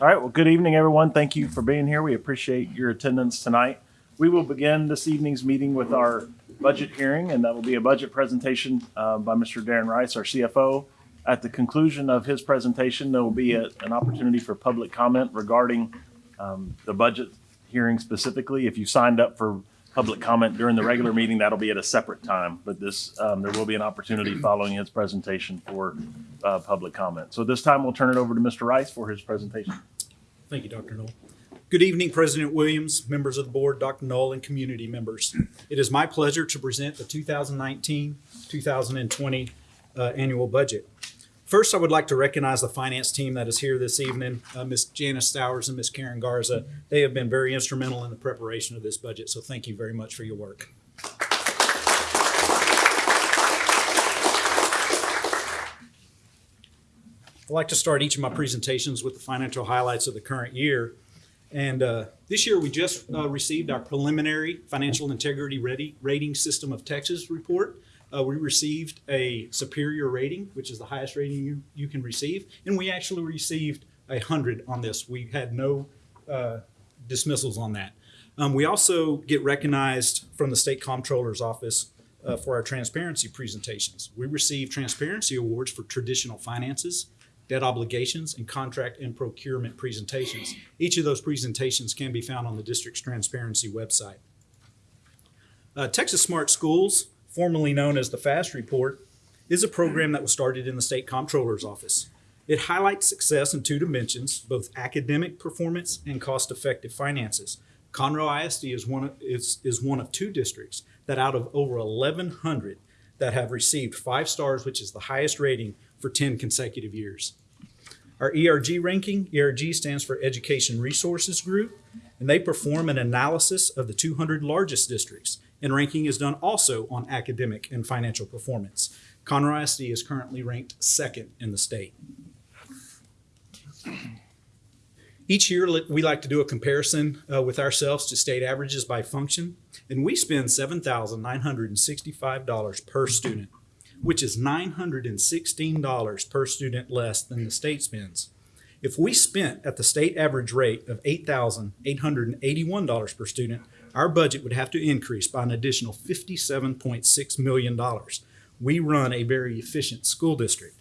All right, well, good evening, everyone. Thank you for being here. We appreciate your attendance tonight. We will begin this evening's meeting with our budget hearing, and that will be a budget presentation uh, by Mr. Darren Rice, our CFO. At the conclusion of his presentation, there will be a- an opportunity for public comment regarding um, the budget hearing specifically. If you signed up for public comment during the regular meeting, that'll be at a separate time. But this, um, there will be an opportunity following his presentation for uh, public comment. So this time, we'll turn it over to Mr. Rice for his presentation. Thank you, Dr. Null. Good evening, President Williams, members of the board, Dr. Null, and community members. It is my pleasure to present the 2019-2020 uh, annual budget. First, I would like to recognize the finance team that is here this evening, uh, Ms. Janice Stowers and Ms. Karen Garza. They have been very instrumental in the preparation of this budget, so thank you very much for your work. I like to start each of my presentations with the financial highlights of the current year. And uh, this year, we just uh, received our preliminary Financial Integrity Ready Rating System of Texas report. Uh, we received a superior rating, which is the highest rating you, you can receive. And we actually received a 100 on this. We had no uh, dismissals on that. Um, we also get recognized from the State Comptroller's Office uh, for our transparency presentations. We receive transparency awards for traditional finances, debt obligations, and contract and procurement presentations. Each of those presentations can be found on the district's transparency website. Uh, Texas Smart Schools, formerly known as the FAST Report, is a program that was started in the State Comptroller's Office. It highlights success in two dimensions, both academic performance and cost-effective finances. Conroe ISD is one of, is, is one of two districts that out of over 1,100 that have received five stars, which is the highest rating for 10 consecutive years. Our ERG ranking, ERG stands for Education Resources Group, and they perform an analysis of the 200 largest districts. And ranking is done also on academic and financial performance. Conroe ISD is currently ranked second in the state. Each year, we like to do a comparison uh, with ourselves to state averages by function, and we spend $7,965 per student, which is $916 per student less than the state spends. If we spent at the state average rate of $8,881 per student, our budget would have to increase by an additional $57.6 million. We run a very efficient school district.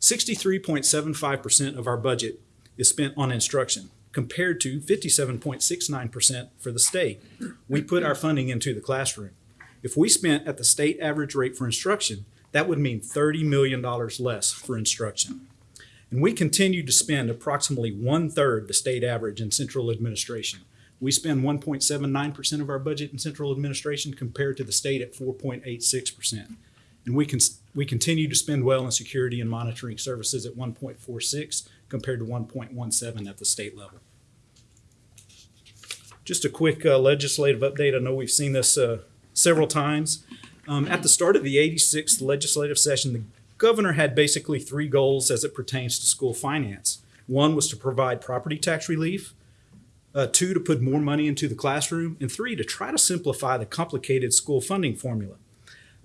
63.75% of our budget is spent on instruction, compared to 57.69% for the state. We put our funding into the classroom. If we spent at the state average rate for instruction, that would mean $30 million less for instruction. And we continue to spend approximately one-third the state average in central administration. We spend 1.79% of our budget in central administration compared to the state at 4.86%. And we can, we continue to spend well in security and monitoring services at 1.46 compared to 1.17 at the state level. Just a quick uh, legislative update. I know we've seen this uh, several times. Um, at the start of the 86th legislative session, the governor had basically three goals as it pertains to school finance. One was to provide property tax relief, uh, two, to put more money into the classroom, and three, to try to simplify the complicated school funding formula.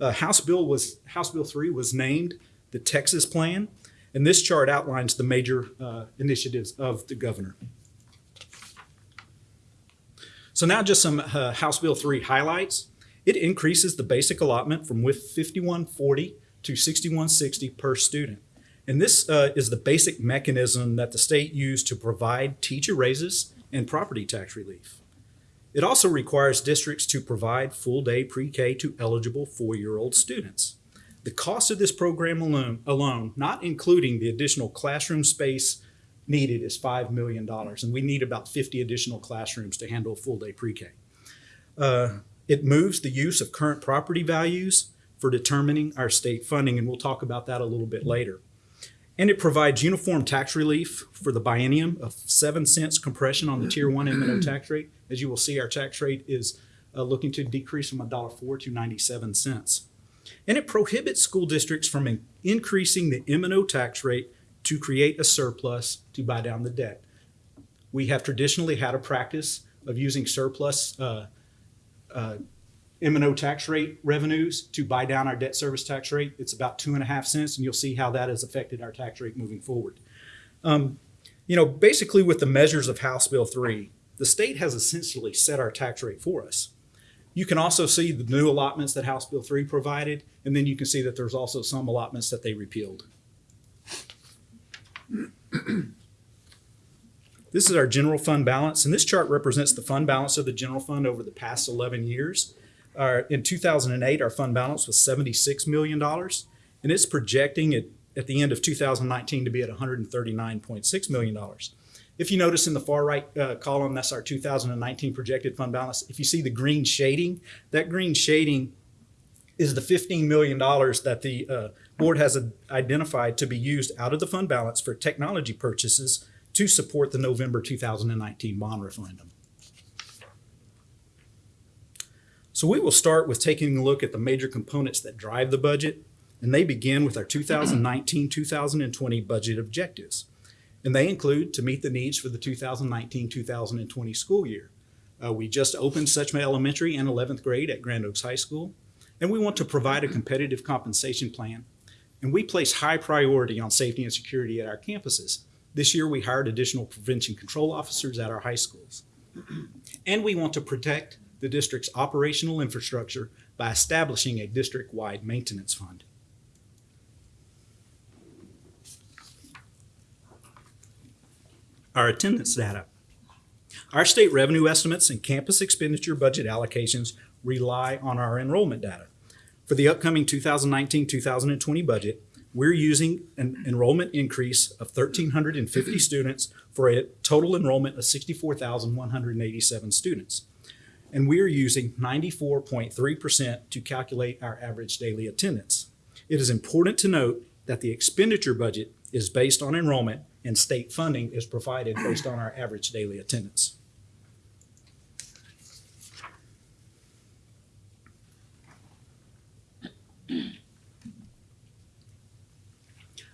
Uh, House Bill was House Bill 3 was named the Texas Plan, and this chart outlines the major uh, initiatives of the governor. So now just some uh, House Bill 3 highlights. It increases the basic allotment from with 5140 to 6160 per student. And this uh, is the basic mechanism that the state used to provide teacher raises and property tax relief. It also requires districts to provide full-day pre-K to eligible four-year-old students. The cost of this program alone, alone, not including the additional classroom space needed, is $5 million, and we need about 50 additional classrooms to handle full-day pre-K. Uh, it moves the use of current property values for determining our state funding, and we'll talk about that a little bit later. And it provides uniform tax relief for the biennium of seven cents compression on the tier one M and O tax rate. As you will see, our tax rate is uh, looking to decrease from $1.04 to 97 cents. And it prohibits school districts from in- increasing the M and O tax rate to create a surplus to buy down the debt. We have traditionally had a practice of using surplus uh, uh, M and O tax rate revenues to buy down our debt service tax rate. It's about two and a half cents, and you'll see how that has affected our tax rate moving forward. Um, You know, basically with the measures of House Bill 3, the state has essentially set our tax rate for us. You can also see the new allotments that House Bill 3 provided, and then you can see that there's also some allotments that they repealed. This is our general fund balance, and this chart represents the fund balance of the general fund over the past 11 years. Our, in 2008, our fund balance was $76 million, and it's projecting it at the end of 2019 to be at $139.6 million. If you notice in the far right uh, column, that's our 2019 projected fund balance. If you see the green shading, that green shading is the $15 million that the uh, board has identified to be used out of the fund balance for technology purchases to support the November 2019 bond referendum. So we will start with taking a look at the major components that drive the budget, and they begin with our 2019-2020 budget objectives. And they include to meet the needs for the 2019-2020 school year. Uh, we just opened Suchma Elementary and 11th grade at Grand Oaks High School, and we want to provide a competitive compensation plan. And we place high priority on safety and security at our campuses. This year, we hired additional prevention control officers at our high schools. And we want to protect the district's operational infrastructure by establishing a district-wide maintenance fund. Our attendance data. Our state revenue estimates and campus expenditure budget allocations rely on our enrollment data. For the upcoming 2019-2020 budget, we're using an enrollment increase of 1,350 students for a total enrollment of 64,187 students. And we're using 94.3% to calculate our average daily attendance. It is important to note that the expenditure budget is based on enrollment and state funding is provided based on our average daily attendance.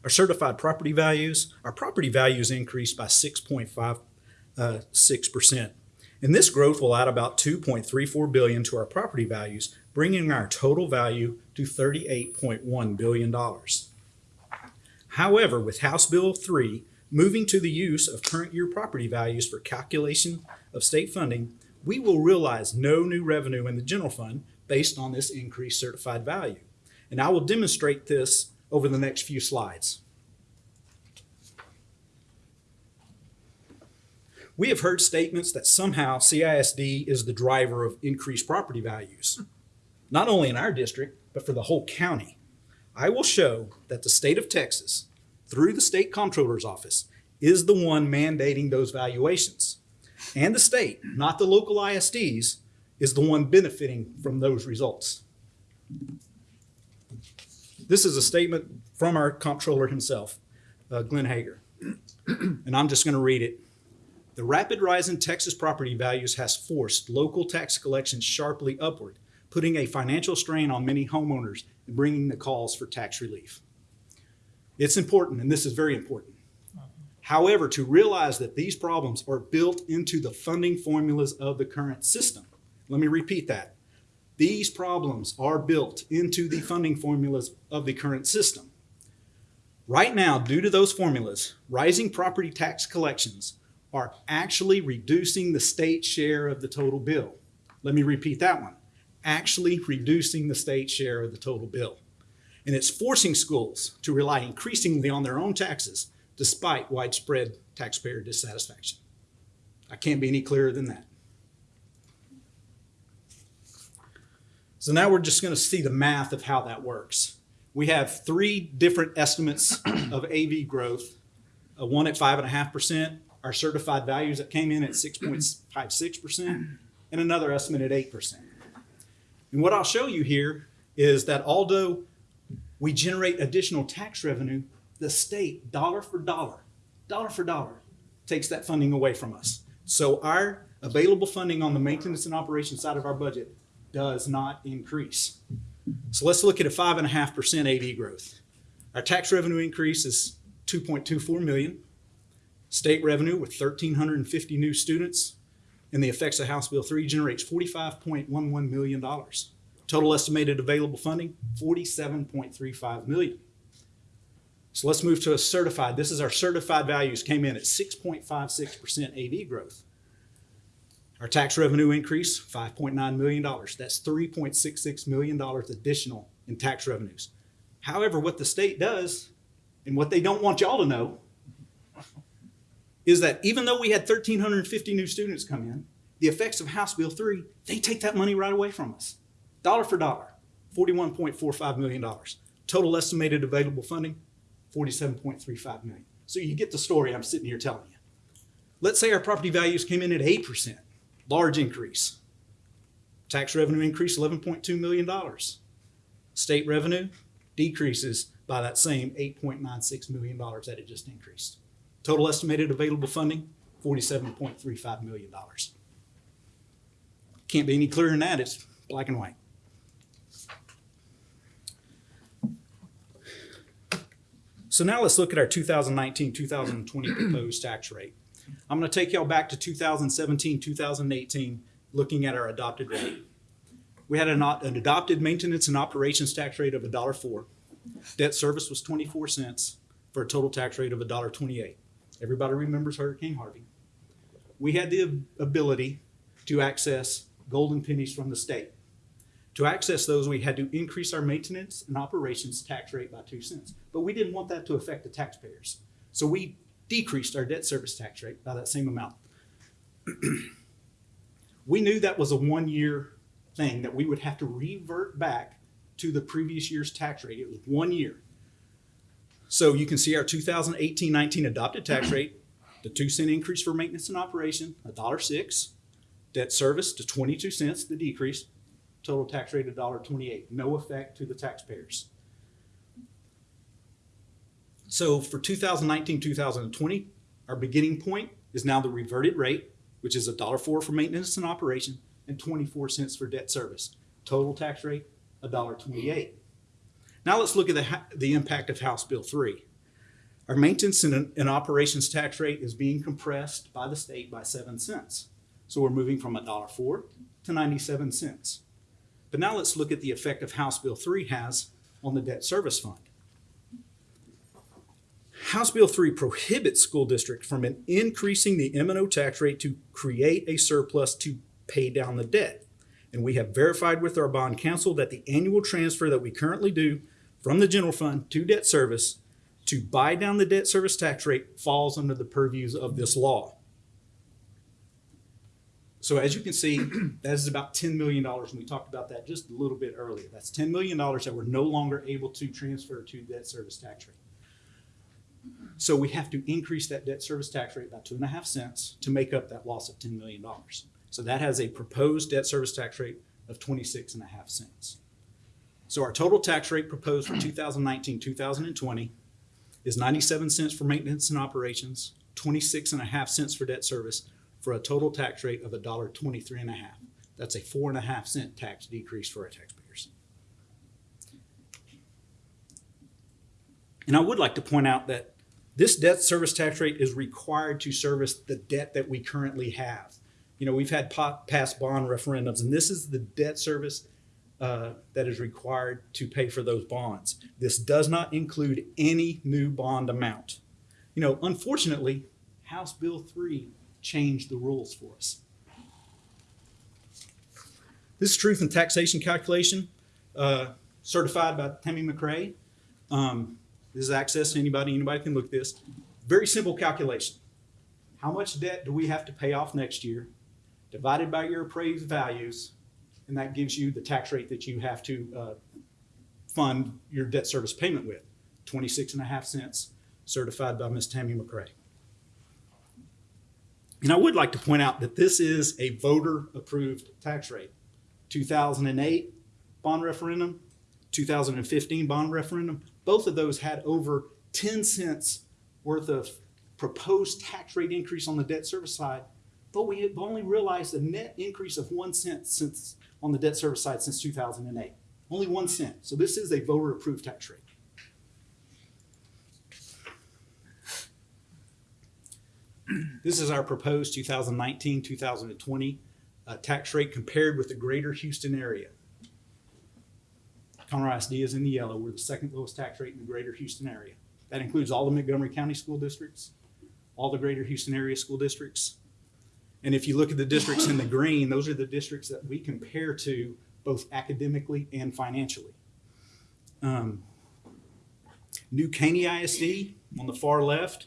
Our certified property values, our property values increased by 6.56%. And this growth will add about 2.34 billion to our property values, bringing our total value to 38.1 billion dollars. However, with House Bill 3 moving to the use of current year property values for calculation of state funding, we will realize no new revenue in the general fund based on this increased certified value. And I will demonstrate this over the next few slides. We have heard statements that somehow CISD is the driver of increased property values, not only in our district, but for the whole county. I will show that the state of Texas, through the state comptroller's office, is the one mandating those valuations. And the state, not the local ISDs, is the one benefiting from those results. This is a statement from our comptroller himself, uh, Glenn Hegar. and I'm just going to read it. The rapid rise in Texas property values has forced local tax collections sharply upward, putting a financial strain on many homeowners and bringing the calls for tax relief. It's important, and this is very important. However, to realize that these problems are built into the funding formulas of the current system. Let me repeat that. These problems are built into the funding formulas of the current system. Right now, due to those formulas, rising property tax collections are actually reducing the state share of the total bill. Let me repeat that one. Actually reducing the state share of the total bill. And it's forcing schools to rely increasingly on their own taxes despite widespread taxpayer dissatisfaction. I can't be any clearer than that. So now we're just going to see the math of how that works. We have three different estimates of AV growth, uh, one at 5.5%, our certified values that came in at 6.56%, and another estimate at 8%. And what I'll show you here is that although we generate additional tax revenue, the state, dollar for dollar, dollar for dollar, takes that funding away from us. So our available funding on the maintenance and operations side of our budget does not increase. So let's look at a 5.5% AV growth. Our tax revenue increase is 2.24 million. State revenue with 1,350 new students and the effects of House Bill 3 generates $45.11 million. Total estimated available funding, 47.35 million. So let's move to a certified. This is our certified values came in at 6.56% AV growth. Our tax revenue increase, $5.9 million. That's $3.66 million additional in tax revenues. However, what the state does, and what they don't want y'all to know, is that even though we had 1,350 new students come in, the effects of House Bill 3, they take that money right away from us. Dollar for dollar, $41.45 million. Total estimated available funding, $47.35 million. So you get the story I'm sitting here telling you. Let's say our property values came in at 8%, large increase. Tax revenue increased $11.2 million. State revenue decreases by that same $8.96 million that it just increased. Total estimated available funding, $47.35 million. Can't be any clearer than that. It's black and white. So now let's look at our 2019 2020 proposed tax rate. I'm going to take y'all back to 2017 2018, looking at our adopted rate. We had an, an adopted maintenance and operations tax rate of $1.04. Debt service was 24 cents for a total tax rate of $1.28. Everybody remembers Hurricane Harvey. We had the ability to access golden pennies from the state. To access those, we had to increase our maintenance and operations tax rate by two cents. But we didn't want that to affect the taxpayers. So we decreased our debt service tax rate by that same amount. we knew that was a one year thing that we would have to revert back to the previous year's tax rate. It was one year. So you can see our 2018-19 adopted tax rate, the two cent increase for maintenance and operation, a dollar six, debt service to 22 cents, the decrease, total tax rate of $1.28, no effect to the taxpayers. So for 2019-2020, our beginning point is now the reverted rate, which is $1.04 for maintenance and operation and 24 cents for debt service. Total tax rate, $1.28. Now let's look at the, the impact of House Bill 3. Our maintenance and, and operations tax rate is being compressed by the state by 7 cents. So we're moving from $1.04 to 97 cents. But now let's look at the effect of House Bill 3 has on the debt service fund. House Bill 3 prohibits school districts from increasing the M&O tax rate to create a surplus to pay down the debt. And we have verified with our bond counsel that the annual transfer that we currently do from the general fund to debt service to buy down the debt service tax rate falls under the purviews of this law. So as you can see, that is about $10 million, and we talked about that just a little bit earlier. That's $10 million that we're no longer able to transfer to debt service tax rate. So we have to increase that debt service tax rate by two and a half cents to make up that loss of $10 million. So that has a proposed debt service tax rate of 26 and a half cents. So our total tax rate proposed for 2019, 2020 is 97 cents for maintenance and operations, 26 and a half cents for debt service, for a total tax rate of $1.23 and a half. That's a four and a half cent tax decrease for our taxpayers. And I would like to point out that this debt service tax rate is required to service the debt that we currently have. You know, we've had past bond referendums, and this is the debt service uh, that is required to pay for those bonds. This does not include any new bond amount. You know, unfortunately, House Bill 3 changed the rules for us. This is truth and taxation calculation, uh, certified by Tammy McRae. Um, this is access to anybody. Anybody can look at this. Very simple calculation. How much debt do we have to pay off next year, divided by your appraised values, and that gives you the tax rate that you have to uh, fund your debt service payment with. 26 and a half cents, certified by Ms. Tammy McRae. And I would like to point out that this is a voter approved tax rate. 2008 bond referendum, 2015 bond referendum, both of those had over 10 cents worth of proposed tax rate increase on the debt service side, but we have only realized a net increase of one cent since on the debt service side since 2008. Only one cent. So this is a voter approved tax rate. This is our proposed 2019 2020 uh, tax rate compared with the greater Houston area. Conroe ISD is in the yellow. We're the second lowest tax rate in the greater Houston area. That includes all the Montgomery County school districts, all the greater Houston area school districts. And if you look at the districts in the green, those are the districts that we compare to both academically and financially. Um, New Caney ISD on the far left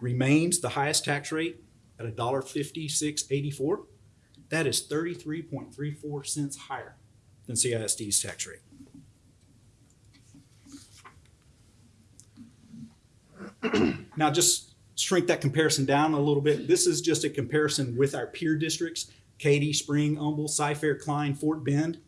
remains the highest tax rate at a dollar fifty-six eighty-four. That is thirty-three point three four cents higher than CISD's tax rate. Now, just shrink that comparison down a little bit. This is just a comparison with our peer districts, Katy, Spring, Humble, Cy-Fair, Klein, Fort Bend.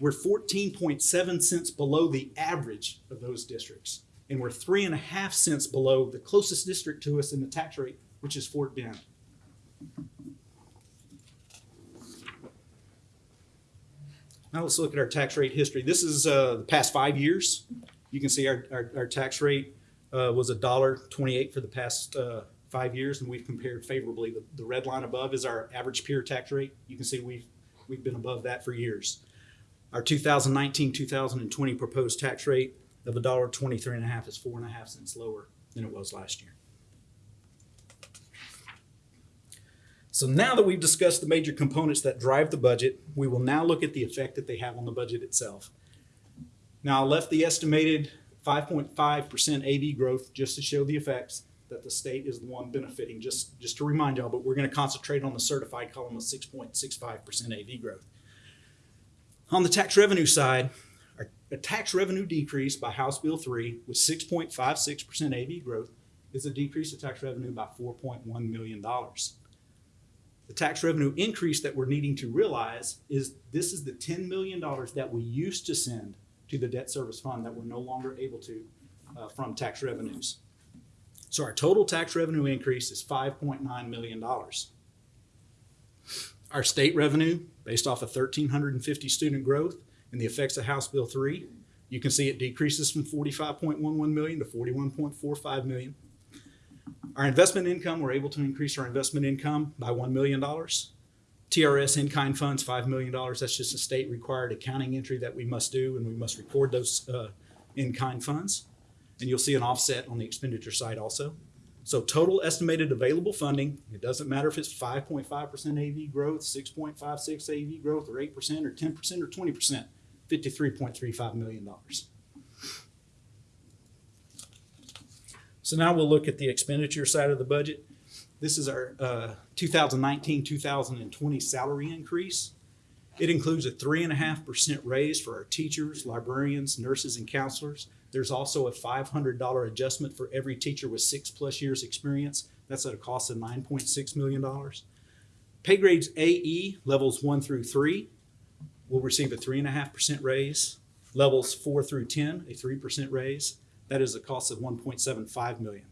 We're fourteen point seven cents below the average of those districts. And we're three and a half cents below the closest district to us in the tax rate, which is Fort Bend. Now let's look at our tax rate history. This is uh, the past five years. You can see our, our, our tax rate uh, was a dollar twenty-eight for the past uh, five years, and we've compared favorably. The, the red line above is our average peer tax rate. You can see we've we've been above that for years. Our 2019, 2020 proposed tax rate of a dollar twenty-three and a half is four and a half cents lower than it was last year. So now that we've discussed the major components that drive the budget, we will now look at the effect that they have on the budget itself. Now, I left the estimated 5.5% AV growth just to show the effects that the state is the one benefiting, just, just to remind y'all, but we're going to concentrate on the certified column of 6.65% AV growth. On the tax revenue side, a tax revenue decrease by House Bill 3 with 6.56% AV growth is a decrease of tax revenue by $4.1 million. The tax revenue increase that we're needing to realize is this is the $10 million that we used to send to the debt service fund that we're no longer able to uh, from tax revenues. So our total tax revenue increase is $5.9 million. Our state revenue, based off of 1,350 student growth and the effects of House Bill 3, you can see it decreases from 45.11 million to 41.45 million. Our investment income, we're able to increase our investment income by $1 million. TRS in-kind funds, $5 million. That's just a state required accounting entry that we must do, and we must record those uh, in-kind funds. And you'll see an offset on the expenditure side also. So total estimated available funding, it doesn't matter if it's 5.5% AV growth, 6.56 AV growth, or 8%, or 10%, or 20%, $53.35 million. So now we'll look at the expenditure side of the budget. This is our uh, 2019, 2020 salary increase. It includes a three and a half percent raise for our teachers, librarians, nurses, and counselors. There's also a $500 adjustment for every teacher with six plus years experience. That's at a cost of $9.6 million. Pay grades AE, levels one through three, will receive a three and a half percent raise. Levels four through 10, a 3% raise. That is a cost of 1.75 million.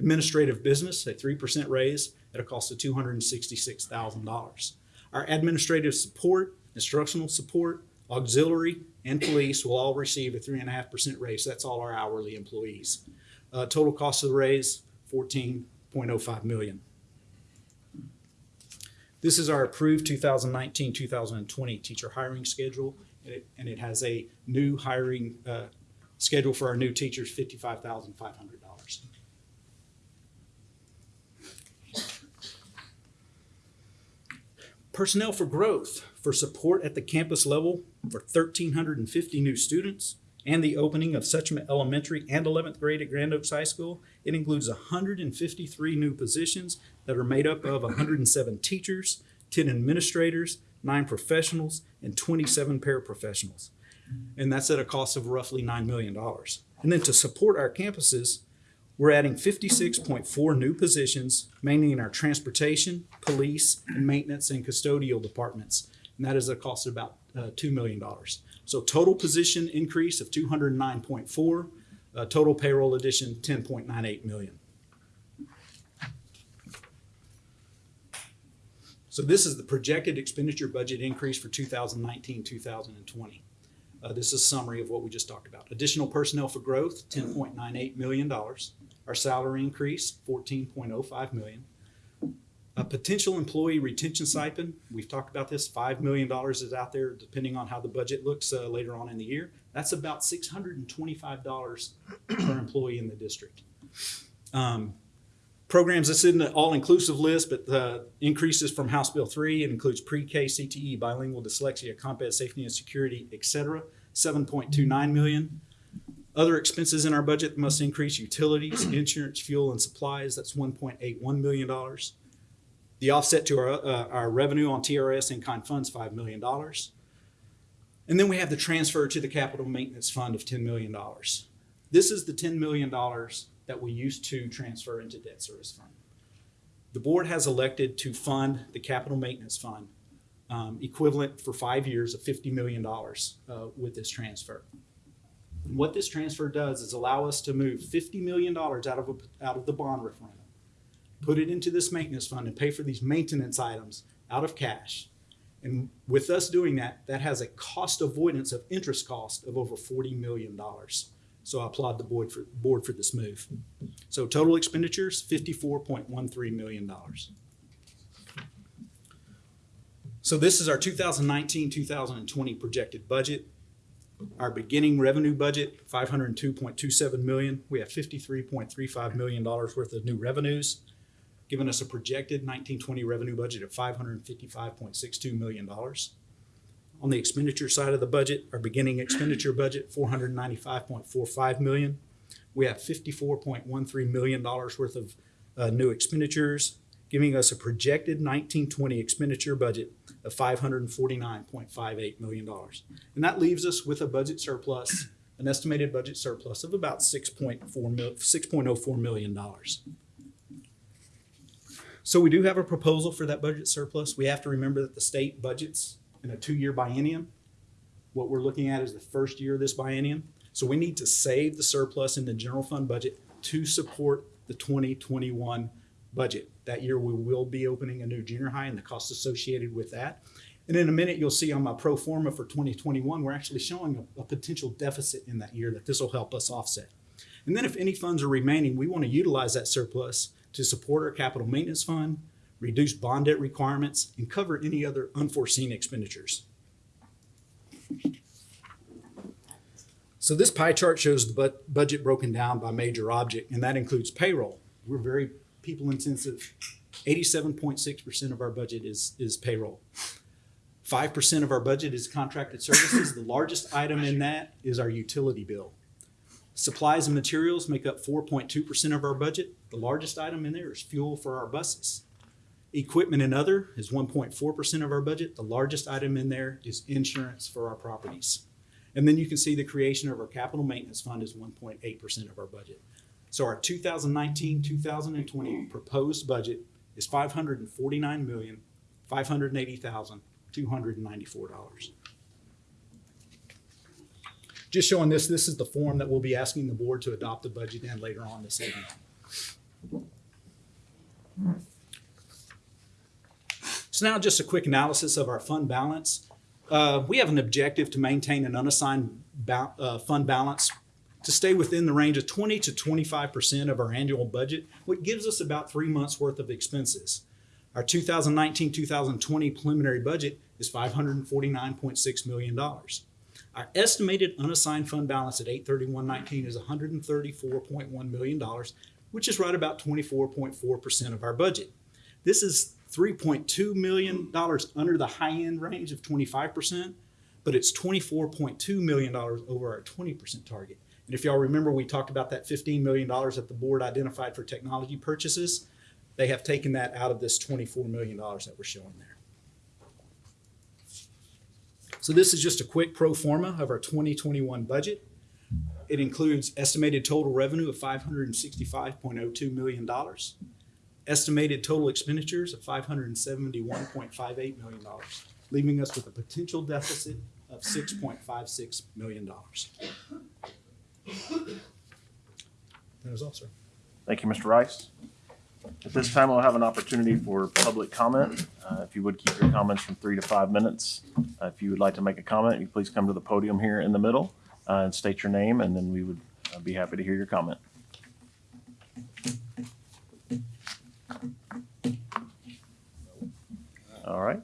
Administrative business, a 3% raise at a cost of $266,000. Our administrative support, instructional support, auxiliary, and police will all receive a 3.5% raise. That's all our hourly employees. Uh, total cost of the raise, 14.05 million. This is our approved 2019-2020 teacher hiring schedule, and it, and it has a new hiring uh, schedule for our new teachers, $55,500. Personnel for growth for support at the campus level for 1,350 new students and the opening of Suchma Elementary and 11th grade at Grand Oaks High School. It includes 153 new positions that are made up of 107 teachers, 10 administrators, 9 professionals, and 27 paraprofessionals. And that's at a cost of roughly $9 million. And then to support our campuses, we're adding 56.4 new positions, mainly in our transportation, police, and maintenance and custodial departments. And that is a cost of about uh, $2 million. So total position increase of 209.4, uh, total payroll addition 10.98 million. So this is the projected expenditure budget increase for 2019, 2020. Uh, this is a summary of what we just talked about. Additional personnel for growth, $10.98 million. Our salary increase, 14.05 million. A potential employee retention stipend, we've talked about this, $5 million is out there depending on how the budget looks uh, later on in the year. That's about six hundred and twenty-five dollars per employee in the district. Um, programs, this isn't an all-inclusive list, but the increases from House Bill three, it includes pre-K, CTE, bilingual dyslexia, combat safety and security, et cetera, seven point two nine million. Other expenses in our budget must increase utilities, insurance, fuel, and supplies, that's one point eight one million dollars. The offset to our, uh, our revenue on TRS and kind funds, five million dollars. And then we have the transfer to the capital maintenance fund of ten million dollars. This is the ten million dollars that we used to transfer into debt service fund. The board has elected to fund the capital maintenance fund, um, equivalent for five years of fifty million dollars, uh, with this transfer. What this transfer does is allow us to move fifty million dollars out of, a- out of the bond referendum, put it into this maintenance fund and pay for these maintenance items out of cash. And with us doing that, that has a cost avoidance of interest cost of over forty million dollars. So I applaud the board for, board for this move. So total expenditures, fifty-four point one three million dollars. So this is our 2019-2020 projected budget. Our beginning revenue budget, five hundred and two point two seven million. We have fifty-three point three five million dollars worth of new revenues giving us a projected nineteen twenty revenue budget of five hundred and fifty-five point six two million dollars. On the expenditure side of the budget, our beginning expenditure budget, four hundred and ninety-five point four five million. We have fifty-four point one three million dollars worth of uh, new expenditures, giving us a projected nineteen twenty expenditure budget of five hundred and forty-nine point five eight million dollars. And that leaves us with a budget surplus, an estimated budget surplus of about six point four mil, six point oh four million dollars. So we do have a proposal for that budget surplus. We have to remember that the state budgets in a two-year biennium. What we're looking at is the first year of this biennium. So we need to save the surplus in the general fund budget to support the twenty twenty-one budget. That year, we will be opening a new junior high and the costs associated with that. And in a minute, you'll see on my pro forma for twenty twenty-one, we're actually showing a, a potential deficit in that year that this will help us offset. And then if any funds are remaining, we want to utilize that surplus to support our capital maintenance fund, reduce bond debt requirements, and cover any other unforeseen expenditures. So this pie chart shows the budget broken down by major object, and that includes payroll. We're very people intensive. Eighty-seven point six percent of our budget is, is payroll. Five percent of our budget is contracted services. The largest item in that is our utility bill. Supplies and materials make up four point two percent of our budget. The largest item in there is fuel for our buses. Equipment and other is one point four percent of our budget. The largest item in there is insurance for our properties. And then you can see the creation of our capital maintenance fund is one point eight percent of our budget. So our 2019-2020 proposed budget is five hundred and forty-nine million, five hundred and eighty thousand, two hundred and ninety-four dollars. Just showing this, this is the form that we'll be asking the board to adopt the budget in later on this evening. So now just a quick analysis of our fund balance. Uh, we have an objective to maintain an unassigned ba- uh, fund balance to stay within the range of 20 to 25% of our annual budget, which gives us about three months worth of expenses. Our 2019-2020 preliminary budget is $549.6 million. Our estimated unassigned fund balance at 831.19 is $134.1 million, which is right about 24.4% of our budget. This is $3.2 million under the high end range of 25%, but it's $24.2 million over our 20% target. And if y'all remember, we talked about that $15 million that the board identified for technology purchases. They have taken that out of this $24 million that we're showing there. So this is just a quick pro forma of our 2021 budget. It includes estimated total revenue of $565.02 million, estimated total expenditures of $571.58 million, leaving us with a potential deficit of $6.56 million. That is all, sir. Thank you, Mr. Rice. At this time, we'll have an opportunity for public comment. Uh, If you would keep your comments from three to five minutes. Uh, If you would like to make a comment, you please come to the podium here in the middle uh, and state your name, and then we would uh, be happy to hear your comment. All right.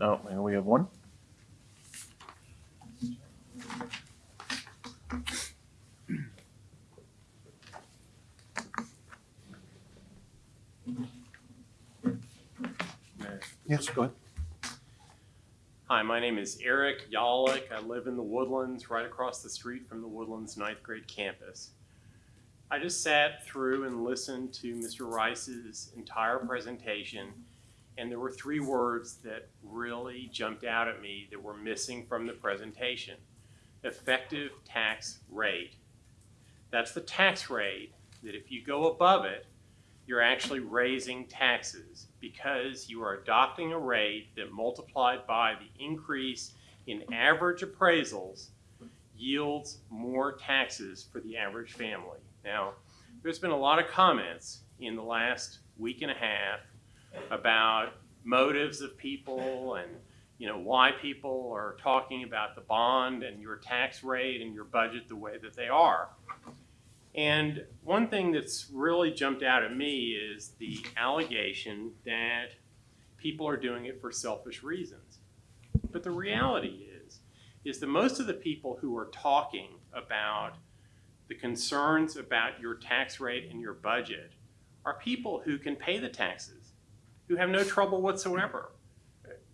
Oh, and we have one. Yes, go ahead. Hi, my name is Eric Yollick. I live in the Woodlands, right across the street from the Woodlands ninth grade campus. I just sat through and listened to Mr. Rice's entire presentation, and there were three words that really jumped out at me that were missing from the presentation. Effective tax rate. That's the tax rate that if you go above it, you're actually raising taxes because you are adopting a rate that multiplied by the increase in average appraisals yields more taxes for the average family. Now, there's been a lot of comments in the last week and a half about motives of people and you know why people are talking about the bond and your tax rate and your budget the way that they are. And one thing that's really jumped out at me is the allegation that people are doing it for selfish reasons. But the reality is, is that most of the people who are talking about the concerns about your tax rate and your budget are people who can pay the taxes, who have no trouble whatsoever.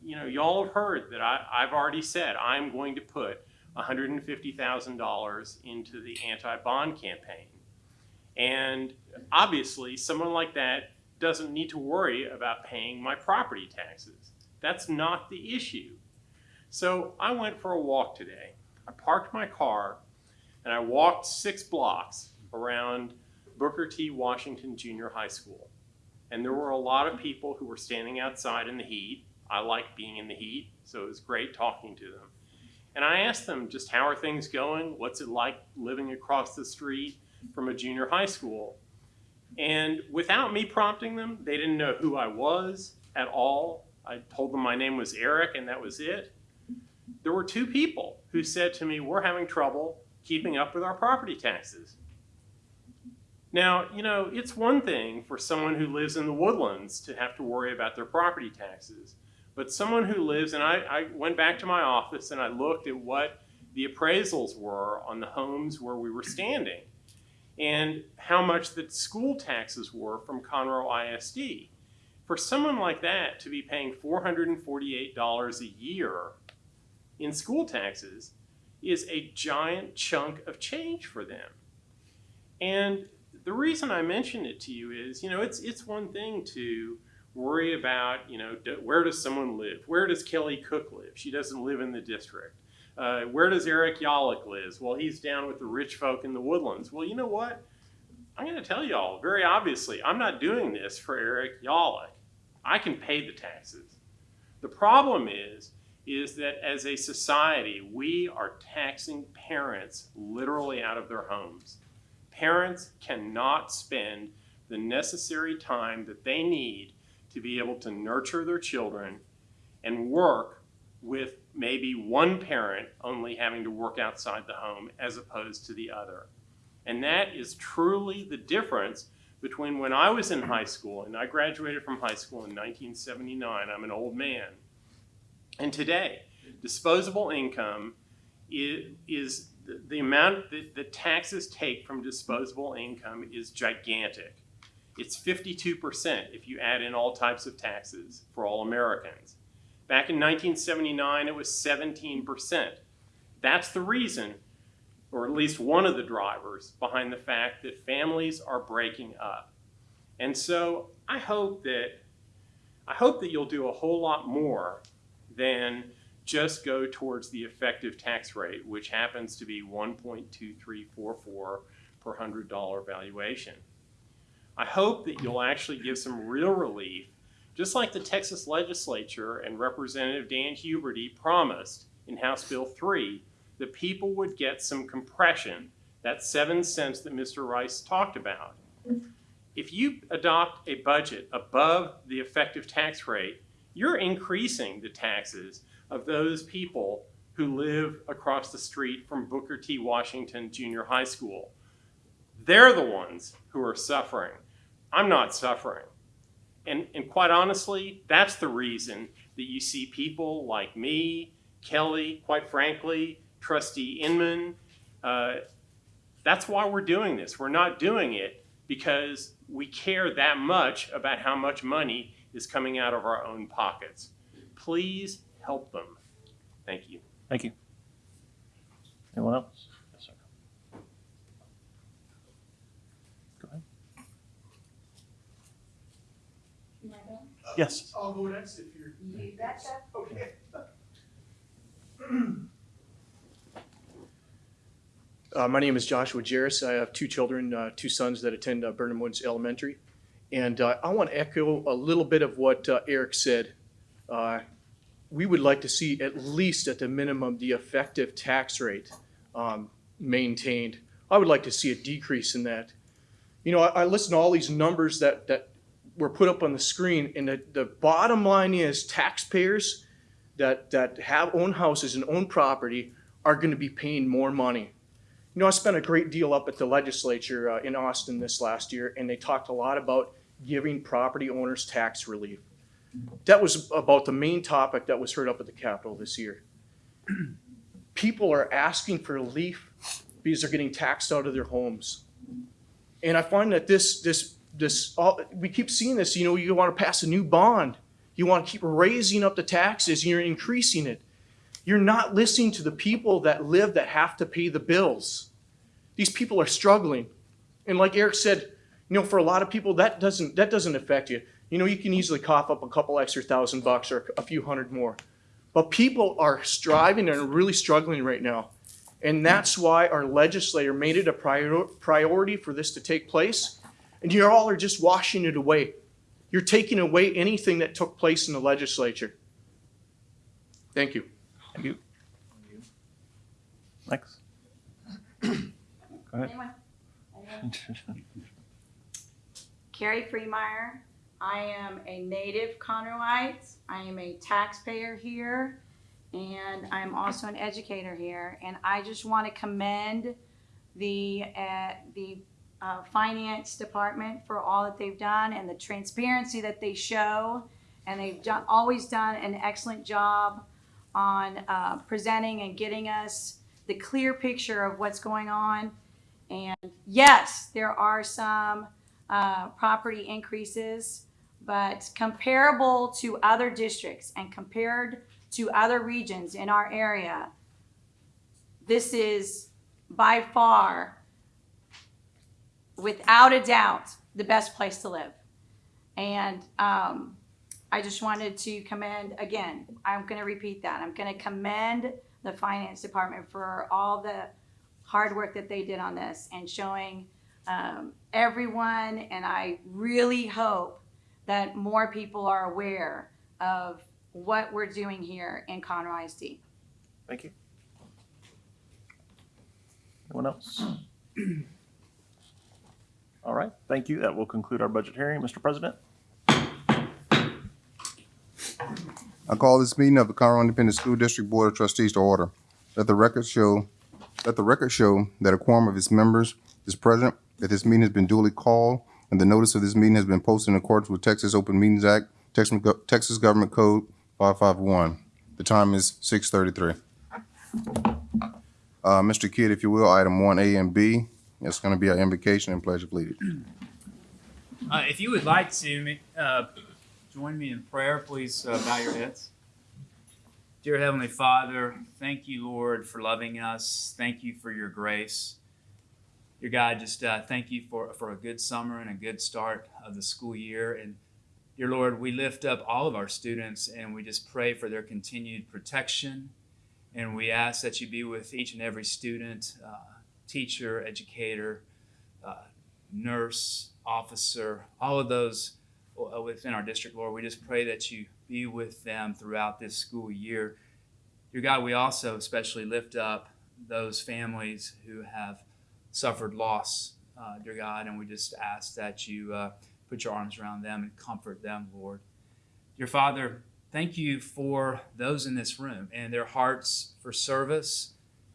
You know, y'all have heard that I, I've already said I'm going to put $150,000 into the anti-bond campaign. And obviously, someone like that doesn't need to worry about paying my property taxes. That's not the issue. So I went for a walk today. I parked my car and I walked six blocks around Booker T. Washington Junior High School. And there were a lot of people who were standing outside in the heat. I like being in the heat, so it was great talking to them. And I asked them just how are things going? What's it like living across the street from a junior high school? And without me prompting them, they didn't know who I was at all. I told them my name was Eric and that was it. There were two people who said to me, We're having trouble keeping up with our property taxes. Now, you know, it's one thing for someone who lives in the woodlands to have to worry about their property taxes. But someone who lives, and I, I went back to my office and I looked at what the appraisals were on the homes where we were standing and how much the school taxes were from Conroe ISD. For someone like that to be paying $448 a year in school taxes is a giant chunk of change for them. And the reason I mention it to you is, you know, it's it's one thing to worry about, you know, do, where does someone live? Where does Kelly Cook live? She doesn't live in the district. Uh, where does Eric Yollick live? Well, he's down with the rich folk in the woodlands. Well, you know what? I'm going to tell y'all very obviously, I'm not doing this for Eric Yollick. I can pay the taxes. The problem is, is that as a society, we are taxing parents literally out of their homes. Parents cannot spend the necessary time that they need to be able to nurture their children and work with maybe one parent only having to work outside the home as opposed to the other. And that is truly the difference between when I was in high school, and I graduated from high school in 1979, I'm an old man, and today. Disposable income is, the amount that the taxes take from disposable income is gigantic. It's 52% if you add in all types of taxes for all Americans. Back in 1979, it was 17%. That's the reason, or at least one of the drivers, behind the fact that families are breaking up. And so I hope that I hope that you'll do a whole lot more than just go towards the effective tax rate, which happens to be 1.2344 per hundred dollar valuation. I hope that you'll actually give some real relief, just like the Texas legislature and Representative Dan Huberty promised in House Bill 3, that people would get some compression, that seven cents that Mr. Rice talked about. If you adopt a budget above the effective tax rate, you're increasing the taxes of those people who live across the street from Booker T. Washington Junior High School. They're the ones who are suffering. I'm not suffering. And, and quite honestly, that's the reason that you see people like me, Kelly, quite frankly, Trustee Inman, uh, That's why we're doing this. We're not doing it because we care that much about how much money is coming out of our own pockets. Please help them. Thank you. Thank you. Anyone else? Yes, sir. Go ahead. Yes. I'll go next if you're. You betcha. Okay. Uh, my name is Joshua Jarris. I have two children, uh, two sons that attend uh, Burnham Woods Elementary. And uh, I want to echo a little bit of what uh, Eric said. Uh, we would like to see at least at the minimum the effective tax rate um, maintained. I would like to see a decrease in that. You know, I, I listen to all these numbers that, that were put up on the screen, and the, the bottom line is taxpayers that, that have own houses and own property are going to be paying more money. You know, I spent a great deal up at the legislature uh, in Austin this last year, and they talked a lot about giving property owners tax relief. That was about the main topic that was heard up at the Capitol this year. People are asking for relief because they're getting taxed out of their homes. And I find that this, this, this, all, we keep seeing this, you know, you want to pass a new bond. You want to keep raising up the taxes, and you're increasing it. You're not listening to the people that live that have to pay the bills. These people are struggling. And like Eric said, you know, for a lot of people, that doesn't, that doesn't affect you. You know, you can easily cough up a couple extra thousand bucks or a few hundred more. But people are striving and really struggling right now. And that's why our legislator made it a prior, priority for this to take place. And you all are just washing it away. You're taking away anything that took place in the legislature. Thank you. Thank you. Next. Go ahead. Anyone? Anyone? Carrie Freemeyer. I am a native Conroeite. I am a taxpayer here, and I'm also an educator here. And I just want to commend the uh, the uh, finance department for all that they've done and the transparency that they show. And they've done, always done an excellent job on uh, presenting and getting us the clear picture of what's going on. And yes, there are some uh, property increases, but comparable to other districts and compared to other regions in our area, this is by far, without a doubt, the best place to live. And um, I just wanted to commend, again, I'm going to repeat that. I'm going to commend the finance department for all the hard work that they did on this and showing um, everyone. And I really hope that more people are aware of what we're doing here in Conroe ISD. Thank you. Anyone else? All right, thank you. That will conclude our budget hearing. Mr. President? I call this meeting of the Conroe Independent School District Board of Trustees to order. Let the record show, let the record show that a quorum of its members is present, that this meeting has been duly called, and the notice of this meeting has been posted in accordance with Texas Open Meetings Act, Texas Texas Government Code five five one. The time is six thirty-three. Uh, Mr. Kidd, if you will, item one A and B, it's gonna be our invocation and pledge of allegiance. Uh, if you would like to uh, join me in prayer, please uh, bow your heads. Dear Heavenly Father, thank you, Lord, for loving us. Thank you for your grace. Dear God, just uh, thank you for, for a good summer and a good start of the school year. And dear Lord, we lift up all of our students and we just pray for their continued protection. And we ask that you be with each and every student, uh, teacher, educator, uh, nurse, officer, all of those uh, within our district, Lord. We just pray that you be with them throughout this school year. Dear God, we also especially lift up those families who have suffered loss, uh, dear God, and we just ask that you uh, put your arms around them and comfort them, Lord. Dear Father, thank you for those in this room and their hearts for service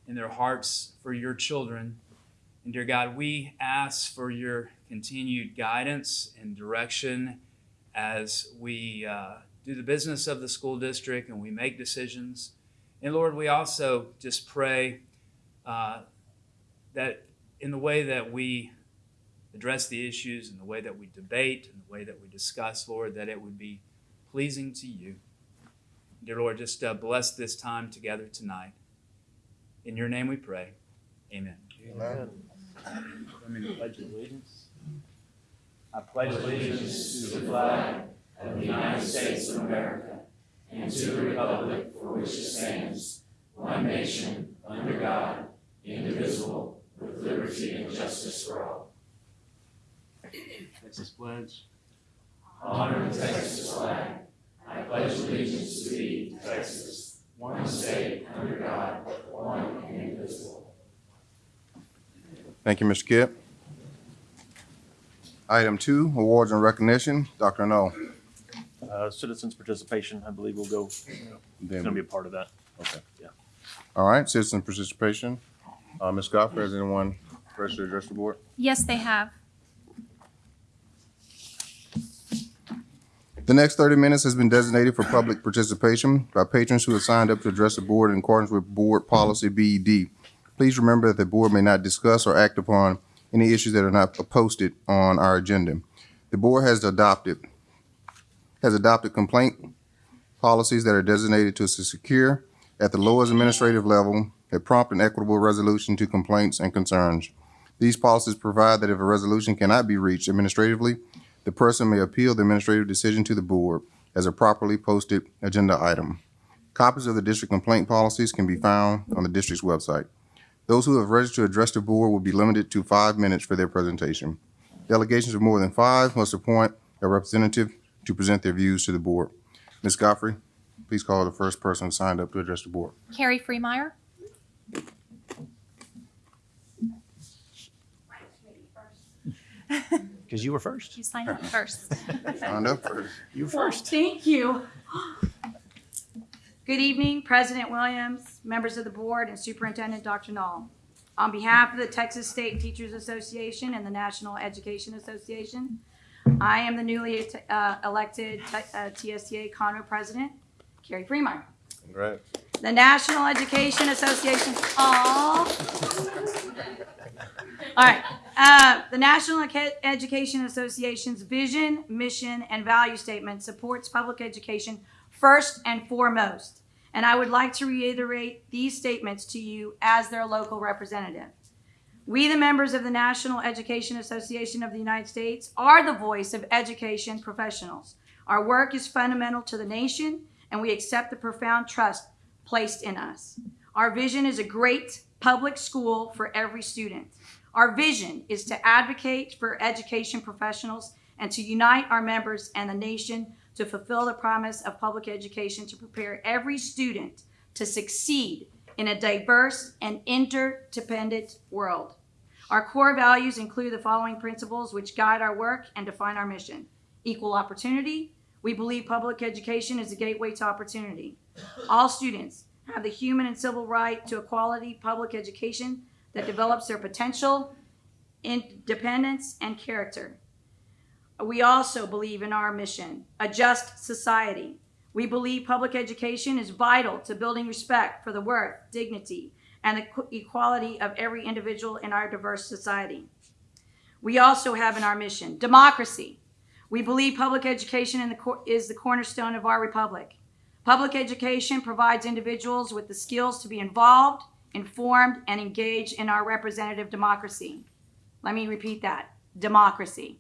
and their hearts for your children. And dear God, we ask for your continued guidance and direction as we uh, do the business of the school district and we make decisions. And Lord, we also just pray uh, that in the way that we address the issues, in the way that we debate, in the way that we discuss, Lord, that it would be pleasing to you. Dear Lord, just uh, bless this time together tonight. In your name we pray. Amen. Amen. I'm in the pledge of allegiance. I pledge allegiance to the flag of the United States of America and to the republic for which it stands, one nation, under God, indivisible, with liberty and justice for all. Texas pledge. Honor the Texas flag. I pledge allegiance to thee, Texas, one state, under God, one and indivisible. Thank you, Mr. Kipp. Item two, awards and recognition. Dr. Null. Uh, citizens participation, I believe will go, it's gonna be a part of that. Okay. Yeah. All right, citizen participation. Uh, Ms. Godfrey, has anyone registered to address the board? Yes, they have. The next thirty minutes has been designated for public participation by patrons who have signed up to address the board in accordance with Board Policy BED. Please remember that the board may not discuss or act upon any issues that are not posted on our agenda. The board has adopted, has adopted complaint policies that are designated to secure at the lowest administrative level a prompt and equitable resolution to complaints and concerns. These policies provide that if a resolution cannot be reached administratively, the person may appeal the administrative decision to the board as a properly posted agenda item. Copies of the district complaint policies can be found on the district's website. Those who have registered to address the board will be limited to five minutes for their presentation. Delegations of more than five must appoint a representative to present their views to the board. Ms. Godfrey, please call the first person signed up to address the board. Carrie Freemeyer. Because you were first. You sign up first. Signed up first. You were first. Thank you. Good evening, President Williams, members of the board, and Superintendent Dr. Null. On behalf of the Texas State Teachers Association and the National Education Association, I am the newly uh, elected uh, TSTA Conroe President, Carrie Freemeyer. Congrats. The National Education Association, all. All right, uh, the National Education Association's vision, mission, and value statement supports public education first and foremost. And I would like to reiterate these statements to you as their local representative. We, the members of the National Education Association of the United States, are the voice of education professionals. Our work is fundamental to the nation, and we accept the profound trust placed in us. Our vision is a great public school for every student. Our vision is to advocate for education professionals and to unite our members and the nation to fulfill the promise of public education to prepare every student to succeed in a diverse and interdependent world. Our core values include the following principles which guide our work and define our mission. Equal opportunity. We believe public education is a gateway to opportunity. All students have the human and civil right to a quality public education that develops their potential, independence, and character. We also believe in our mission, a just society. We believe public education is vital to building respect for the worth, dignity, and the equality of every individual in our diverse society. We also have in our mission democracy. We believe public education the is the cornerstone of our republic. Public education provides individuals with the skills to be involved, informed, and engaged in our representative democracy. Let me repeat that democracy.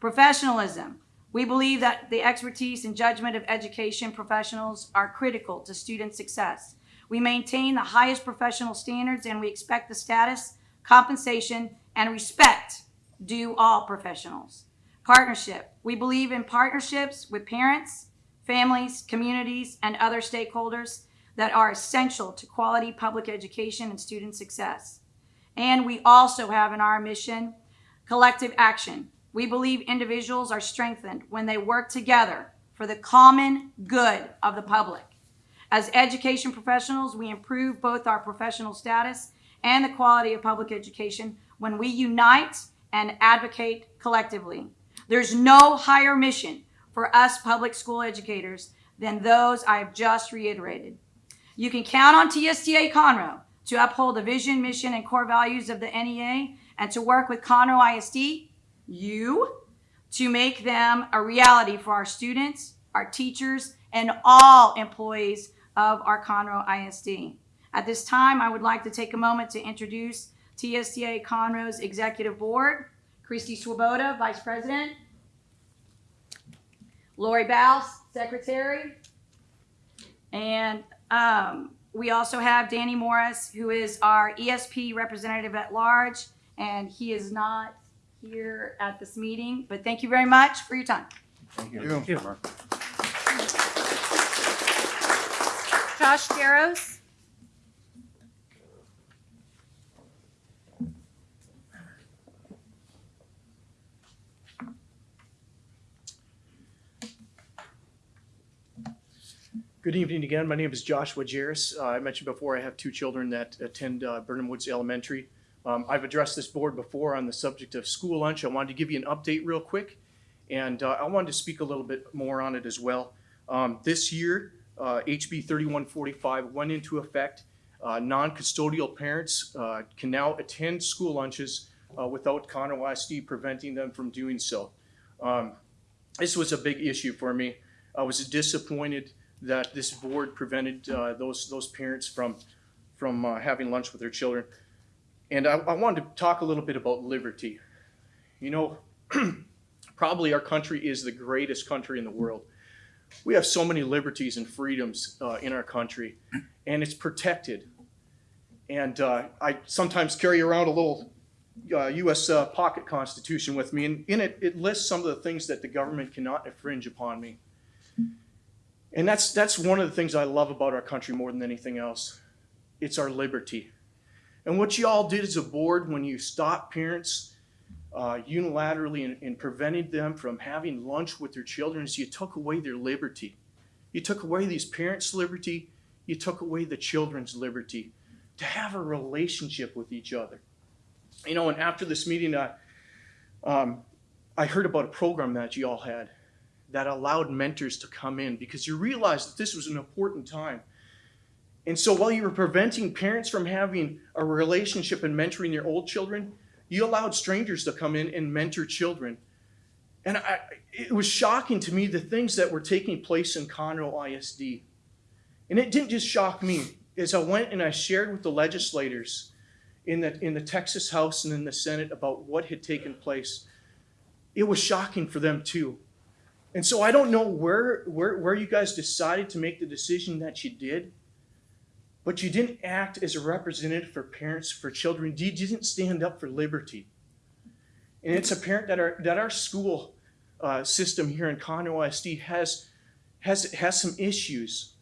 Professionalism. We believe that the expertise and judgment of education professionals are critical to student success. We maintain the highest professional standards and we expect the status, compensation, and respect due all professionals. Partnership. We believe in partnerships with parents, families, communities, and other stakeholders that are essential to quality public education and student success. And we also have in our mission collective action. We believe individuals are strengthened when they work together for the common good of the public. As education professionals, we improve both our professional status and the quality of public education when we unite and advocate collectively. There's no higher mission for us public school educators than those I have just reiterated. You can count on TSTA Conroe to uphold the vision, mission, and core values of the NEA, and to work with Conroe ISD, you, to make them a reality for our students, our teachers, and all employees of our Conroe ISD. At this time, I would like to take a moment to introduce TSTA Conroe's Executive Board. Christy Swoboda, Vice President. Lori Baus, Secretary. And um, we also have Danny Morris, who is our ESP representative at large, and he is not here at this meeting, but thank you very much for your time. Thank you. Thank you. Josh Jaros. Good evening again. My name is Joshua Jarris. Uh, I mentioned before I have two children that attend uh, Burnham Woods Elementary. Um, I've addressed this board before on the subject of school lunch. I wanted to give you an update real quick, and uh, I wanted to speak a little bit more on it as well. Um, this year, uh, HB 3145 went into effect. Uh, non-custodial parents uh, can now attend school lunches uh, without Conroe ISD preventing them from doing so. Um, this was a big issue for me. I was disappointed that this board prevented uh, those those parents from from uh, having lunch with their children. And I, I wanted to talk a little bit about liberty. You know, probably our country is the greatest country in the world. We have so many liberties and freedoms uh, in our country, and it's protected. And uh, I sometimes carry around a little uh, U.S. Uh, pocket constitution with me, and in it, it lists some of the things that the government cannot infringe upon me. And that's that's one of the things I love about our country more than anything else. It's our liberty. And what you all did as a board when you stopped parents uh, unilaterally and, and prevented them from having lunch with their children is you took away their liberty. You took away these parents' liberty. You took away the children's liberty to have a relationship with each other. You know, and after this meeting, uh, um, I heard about a program that you all had that allowed mentors to come in because you realized that this was an important time. And so while you were preventing parents from having a relationship and mentoring their old children, you allowed strangers to come in and mentor children. And I, it was shocking to me the things that were taking place in Conroe ISD. And it didn't just shock me. As I went and I shared with the legislators in the, in the Texas House and in the Senate about what had taken place, it was shocking for them too. And so I don't know where, where, where you guys decided to make the decision that you did, but you didn't act as a representative for parents, for children. You didn't stand up for liberty. And it's apparent that our, that our school uh, system here in Conroe ISD has, has, has some issues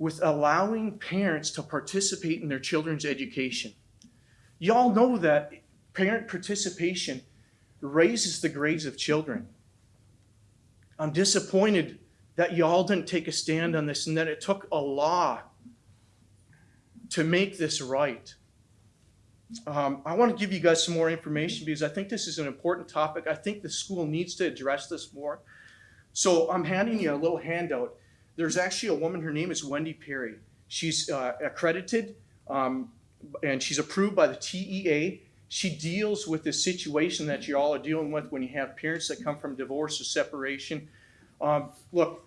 with allowing parents to participate in their children's education. Y'all know that parent participation raises the grades of children. I'm disappointed that y'all didn't take a stand on this and that it took a law to make this right. Um, I want to give you guys some more information because I think this is an important topic. I think the school needs to address this more. So I'm handing you a little handout. There's actually a woman, her name is Wendy Perry. She's uh, accredited um, and she's approved by the TEA. She deals with the situation that you all are dealing with when you have parents that come from divorce or separation. Um, look,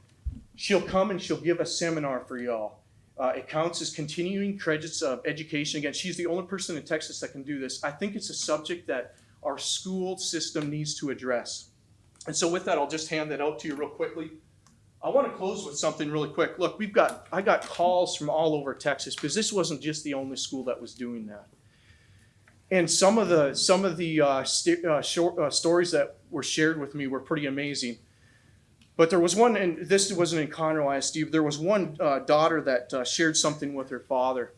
she'll come and she'll give a seminar for y'all. Uh, it counts as continuing credits of education. Again, she's the only person in Texas that can do this. I think it's a subject that our school system needs to address. And so with that, I'll just hand that out to you real quickly. I want to close with something really quick. Look, we've got I got calls from all over Texas because this wasn't just the only school that was doing that. And some of the some of the uh, uh, short, uh, stories that were shared with me were pretty amazing. But there was one, and this wasn't in Conroe ISD. There was one uh, daughter that uh, shared something with her father,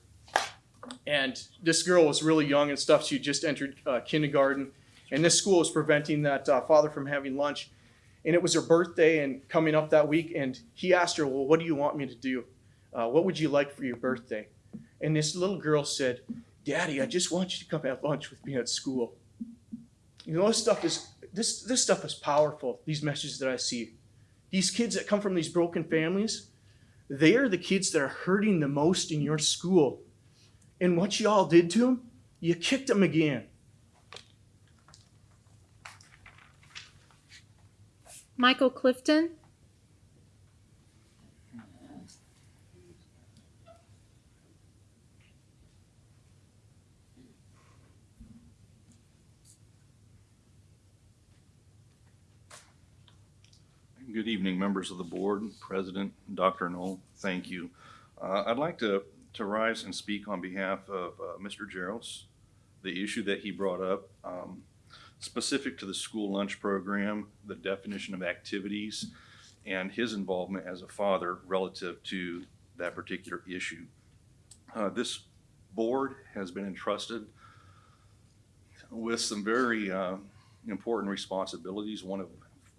and this girl was really young and stuff. She just entered uh, kindergarten, and this school was preventing that father from having lunch. And it was her birthday and coming up that week, and he asked her, "Well, what do you want me to do? What would you like for your birthday?" And this little girl said, "Daddy, I just want you to come have lunch with me at school." You know, this stuff is this this stuff is powerful. These messages that I see, these kids that come from these broken families, they are the kids that are hurting the most in your school. And what y'all did to them, You kicked them again. Michael Clifton. Good evening, members of the board, President, Dr. Null, thank you. Uh, I'd like to, to rise and speak on behalf of uh, Mr. Jaros, the issue that he brought up, um, specific to the school lunch program, the definition of activities, and his involvement as a father relative to that particular issue. Uh, This board has been entrusted with some very uh, important responsibilities, one of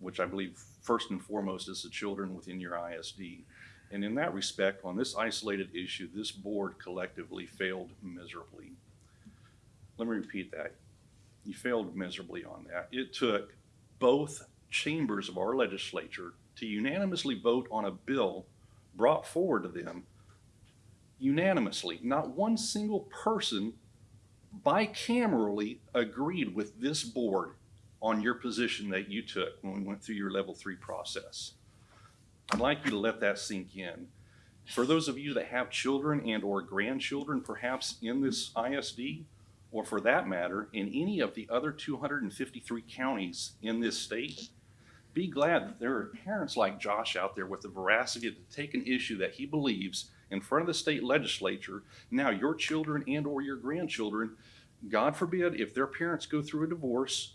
which I believe first and foremost is the children within your ISD. And in that respect, on this isolated issue, this board collectively failed miserably. Let me repeat that. You failed miserably on that. It took both chambers of our legislature to unanimously vote on a bill brought forward to them unanimously. Not one single person bicamerally agreed with this board on your position that you took when we went through your level three process. I'd like you to let that sink in. For those of you that have children and or grandchildren perhaps in this ISD, or for that matter, in any of the other two hundred and fifty-three counties in this state, be glad that there are parents like Josh out there with the veracity to take an issue that he believes in front of the state legislature. Now, your children and or your grandchildren, God forbid, if their parents go through a divorce,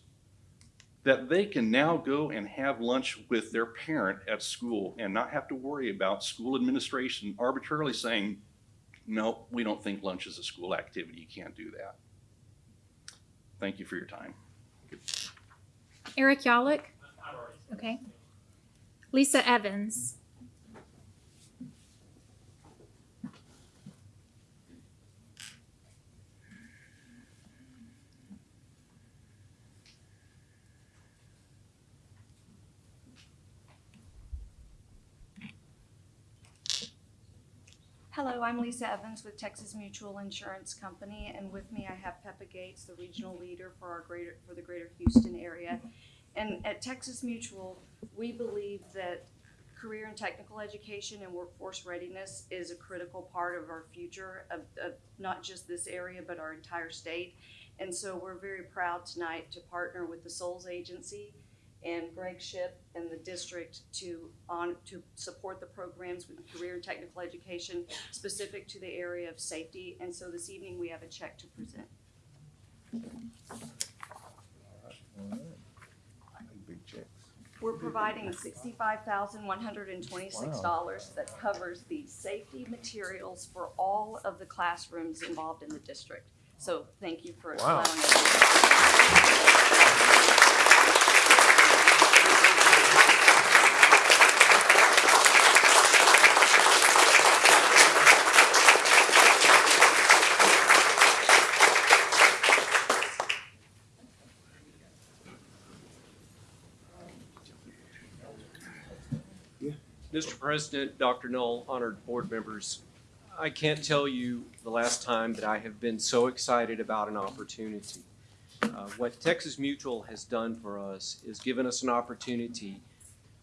that they can now go and have lunch with their parent at school and not have to worry about school administration arbitrarily saying, no, we don't think lunch is a school activity. You can't do that. Thank you for your time. Eric Yollick. Okay. Lisa Evans. Hello, I'm Lisa Evans with Texas Mutual Insurance Company, and with me I have Peppa Gates, the regional leader for our greater, for the greater Houston area. And at Texas Mutual, we believe that career and technical education and workforce readiness is a critical part of our future of, of not just this area, but our entire state. And so we're very proud tonight to partner with the Souls Agency and Greg Ship and the district to on to support the programs with career and technical education specific to the area of safety. And so this evening we have a check to present. We're providing sixty-five thousand one hundred and twenty-six dollars that covers the safety materials for all of the classrooms involved in the district. So thank you for allowing us. Mr. President, Dr. Null, honored board members, I can't tell you the last time that I have been so excited about an opportunity. Uh, What Texas Mutual has done for us is given us an opportunity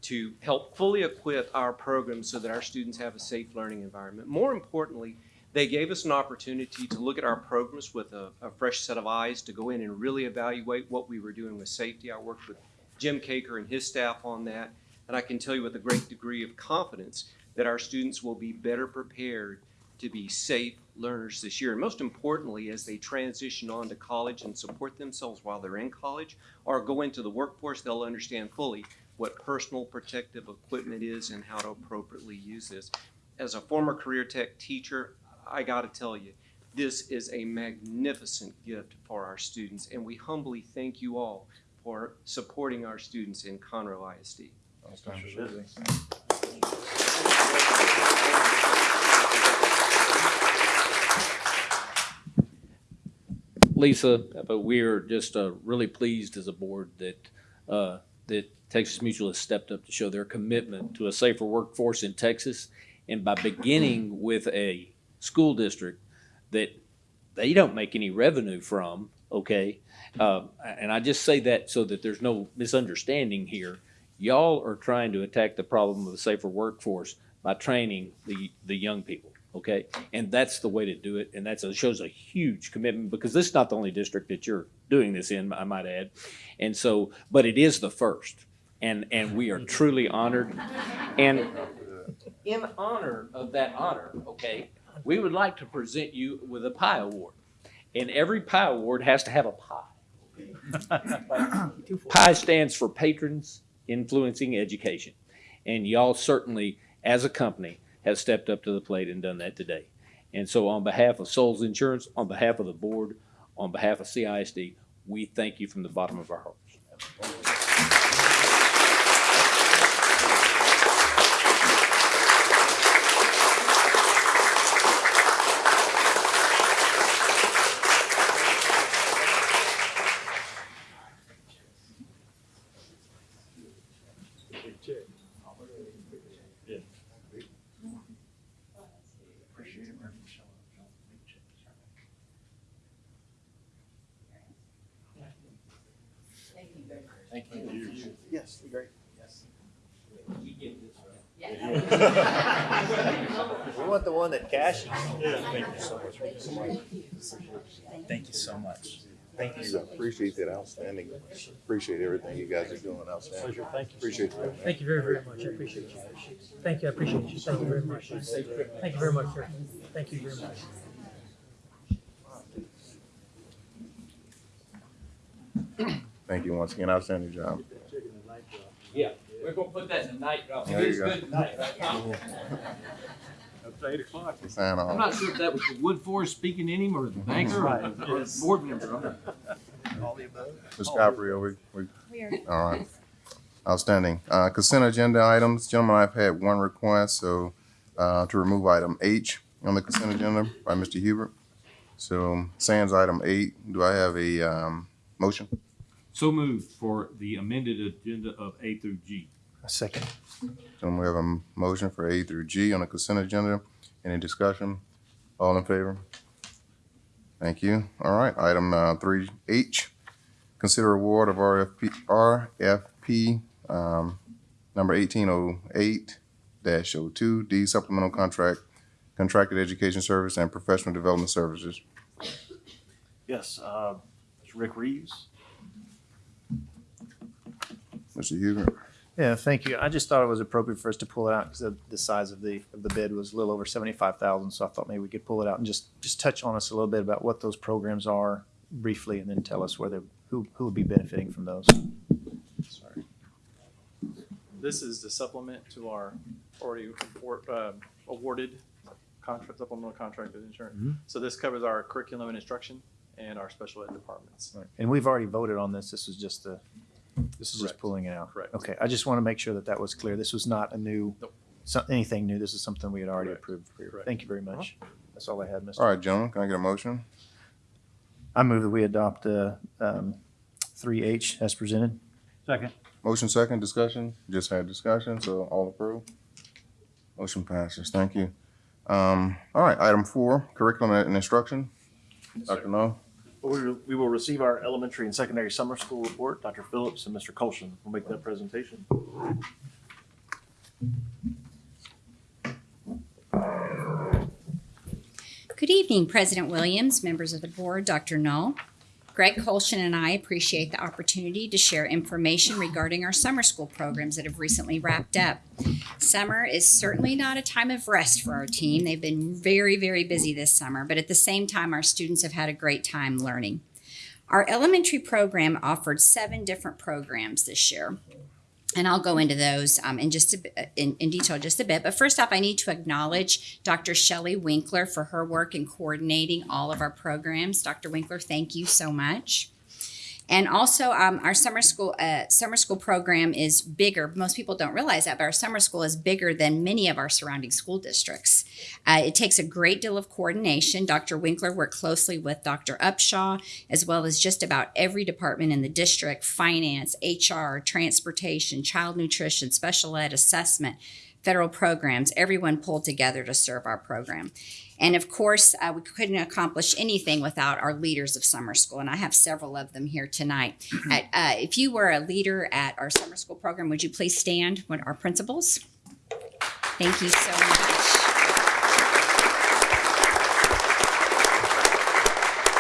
to help fully equip our programs so that our students have a safe learning environment. More importantly, they gave us an opportunity to look at our programs with a, a fresh set of eyes, to go in and really evaluate what we were doing with safety. I worked with Jim Caker and his staff on that. And I can tell you with a great degree of confidence that our students will be better prepared to be safe learners this year. And most importantly, as they transition on to college and support themselves while they're in college or go into the workforce, they'll understand fully what personal protective equipment is and how to appropriately use this. As a former career tech teacher, I got to tell you, this is a magnificent gift for our students, and we humbly thank you all for supporting our students in Conroe ISD. Lisa, but we're just uh, really pleased as a board that uh, that Texas Mutual has stepped up to show their commitment to a safer workforce in Texas, and by beginning with a school district that they don't make any revenue from, okay? Uh, and I just say that so that there's no misunderstanding here. Y'all are trying to attack the problem of a safer workforce by training the, the young people, okay? And that's the way to do it, and that shows a huge commitment, because this is not the only district that you're doing this in, I might add. And so, but it is the first, and, and we are truly honored. And in honor of that honor, okay, we would like to present you with a pie award. And every pie award has to have a pie. Pie stands for Patrons Influencing Education. And y'all certainly, as a company, have stepped up to the plate and done that today. And so on behalf of Souls Insurance, on behalf of the board, on behalf of CISD, we thank you from the bottom of our hearts. Yes, great. We want the one that cashes. Thank you so much. Thank you so much. Thank you. Appreciate that outstanding. Appreciate everything you guys are doing outstanding. Pleasure. Thank you. Appreciate that. Thank you very, very much. I appreciate you. Thank you. I appreciate you. Thank you very much. Thank you very much, sir. Thank you very much. Thank you once again. Outstanding job. Yeah, we're gonna put that in the night drop. There you go. Up to eight o'clock. Sign I'm off. not sure if that was the Woodforest speaking in him or the banker or the- or the board member. Ms. Caprio, we, we, We are all right. Outstanding. Uh, consent agenda items. Gentlemen, I've had one request, so, uh, to remove item H on the consent agenda by Mr. Hubert. So sans item eight, do I have a, um, motion? So moved for the amended agenda of A through G. A second. Gentlemen, we have a m- motion for A through G on the consent agenda. Any discussion? All in favor? Thank you. All right, item, uh, three H. Consider award of RFP, RFP, um, number eighteen oh eight dash oh two, D supplemental contract, contracted education service and professional development services. Yes, uh, Mr. Rick Reeves. Mr. Hubert? Yeah, thank you. I just thought it was appropriate for us to pull it out because the size of the, of the bid was a little over seventy-five thousand. So I thought maybe we could pull it out and just, just touch on us a little bit about what those programs are briefly and then tell us where they, who, who would be benefiting from those. Sorry. This is the supplement to our already award- uh, awarded contract, supplemental contracted insurance. Mhm. So this covers our curriculum and instruction and our special ed departments. And we've already voted on this. This was just the, this is just Correct. pulling it out. Correct. Okay, I just want to make sure that that was clear. This was not a new, Nope. so, anything new. This is something we had already Correct. approved. for. Correct. Thank you very much. That's all I had, Mr. All right, gentlemen, can I get a motion? I move that we adopt, uh, um, three H as presented. Second. Motion second, discussion? Just had discussion, so all approved? Motion passes. Thank you. Um, all right, item four, curriculum and instruction. Dr. Null? Well, We will- we will receive our elementary and secondary summer school report. Dr. Phillips and Mr. Colson will make that presentation. Good evening, President Williams, members of the board, Dr. Null. Greg Colshin and I appreciate the opportunity to share information regarding our summer school programs that have recently wrapped up. Summer is certainly not a time of rest for our team. They've been very, very busy this summer, but at the same time, our students have had a great time learning. Our elementary program offered seven different programs this year. And I'll go into those um, in just a, bit- in, in detail just a bit. But first off, I need to acknowledge Dr. Shelley Winkler for her work in coordinating all of our programs. Dr. Winkler, thank you so much. And also, um, our summer school uh, summer school program is bigger. Most people don't realize that, but our summer school is bigger than many of our surrounding school districts. Uh, it takes a great deal of coordination. Dr. Winkler worked closely with Dr. Upshaw, as well as just about every department in the district: finance, HR, transportation, child nutrition, special ed, assessment federal programs, everyone pulled together to serve our program. And of course, uh, we couldn't accomplish anything without our leaders of summer school, and I have several of them here tonight. At, uh, if you were a leader at our summer school program, would you please stand? What our principals? Thank you so much.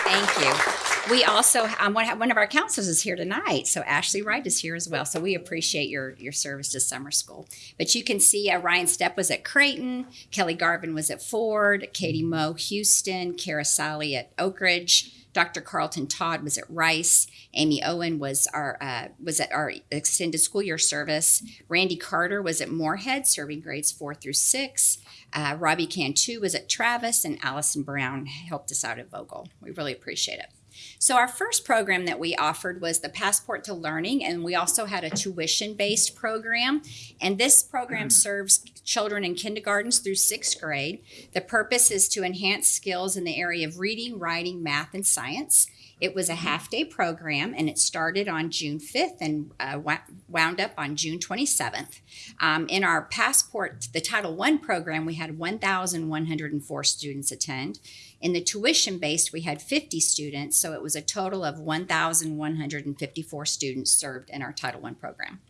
Thank you. We also, um, one, of our counselors is here tonight, so Ashley Wright is here as well. So we appreciate your your service to summer school. But you can see uh, Ryan Stepp was at Creighton, Kelly Garvin was at Ford, Katie Moe Houston, Kara Sally at Oak Ridge. Dr. Carlton Todd was at Rice. Amy Owen was our uh, was at our extended school year service. Randy Carter was at Moorhead, serving grades four through six. Uh, Robbie Cantu was at Travis, and Allison Brown helped us out at Vogel. We really appreciate it. So our first program that we offered was the Passport to Learning, and we also had a tuition-based program. And this program mm. serves children in kindergartens through sixth grade. The purpose is to enhance skills in the area of reading, writing, math, and science. It was a half-day program, and it started on June 5th and uh, wound up on June 27th. Um, in our Passport, the Title I program, we had 1,104 students attend. In the tuition based, we had 50 students, so it was a total of 1,154 students served in our Title I program.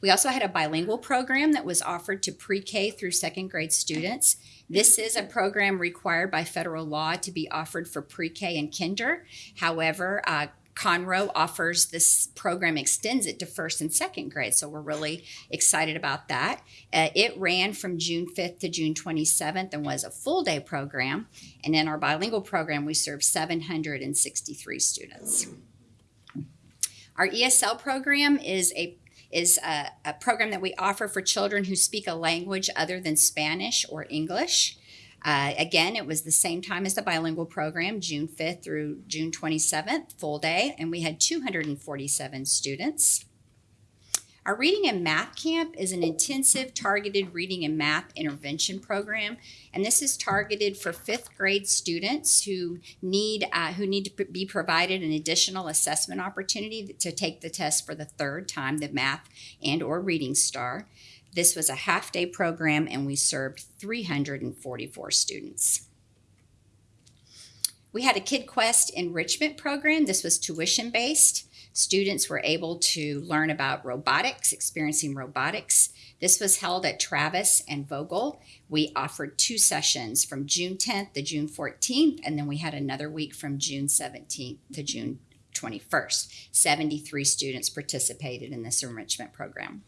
We also had a bilingual program that was offered to pre K through second grade students. This is a program required by federal law to be offered for pre K and kinder. However, uh, Conroe offers this program, extends it to first and second grade. So we're really excited about that. Uh, it ran from June 5th to June 27th and was a full day program. And in our bilingual program, we served 763 students. Our ESL program is a is a, a program that we offer for children who speak a language other than Spanish or English. Uh, again, it was the same time as the bilingual program, June 5th through June 27th, full day, and we had 247 students. Our reading and math camp is an intensive targeted reading and math intervention program, and this is targeted for fifth grade students who need uh, who need to be provided an additional assessment opportunity to take the test for the third time, the math and or reading STAAR. This was a half day program, and we served 344 students. We had a Kid Quest enrichment program. This was tuition based. Students were able to learn about robotics, experiencing robotics. This was held at Travis and Vogel. We offered two sessions from June 10th to June 14th, and then we had another week from June 17th to June 21st. 73 students participated in this enrichment program.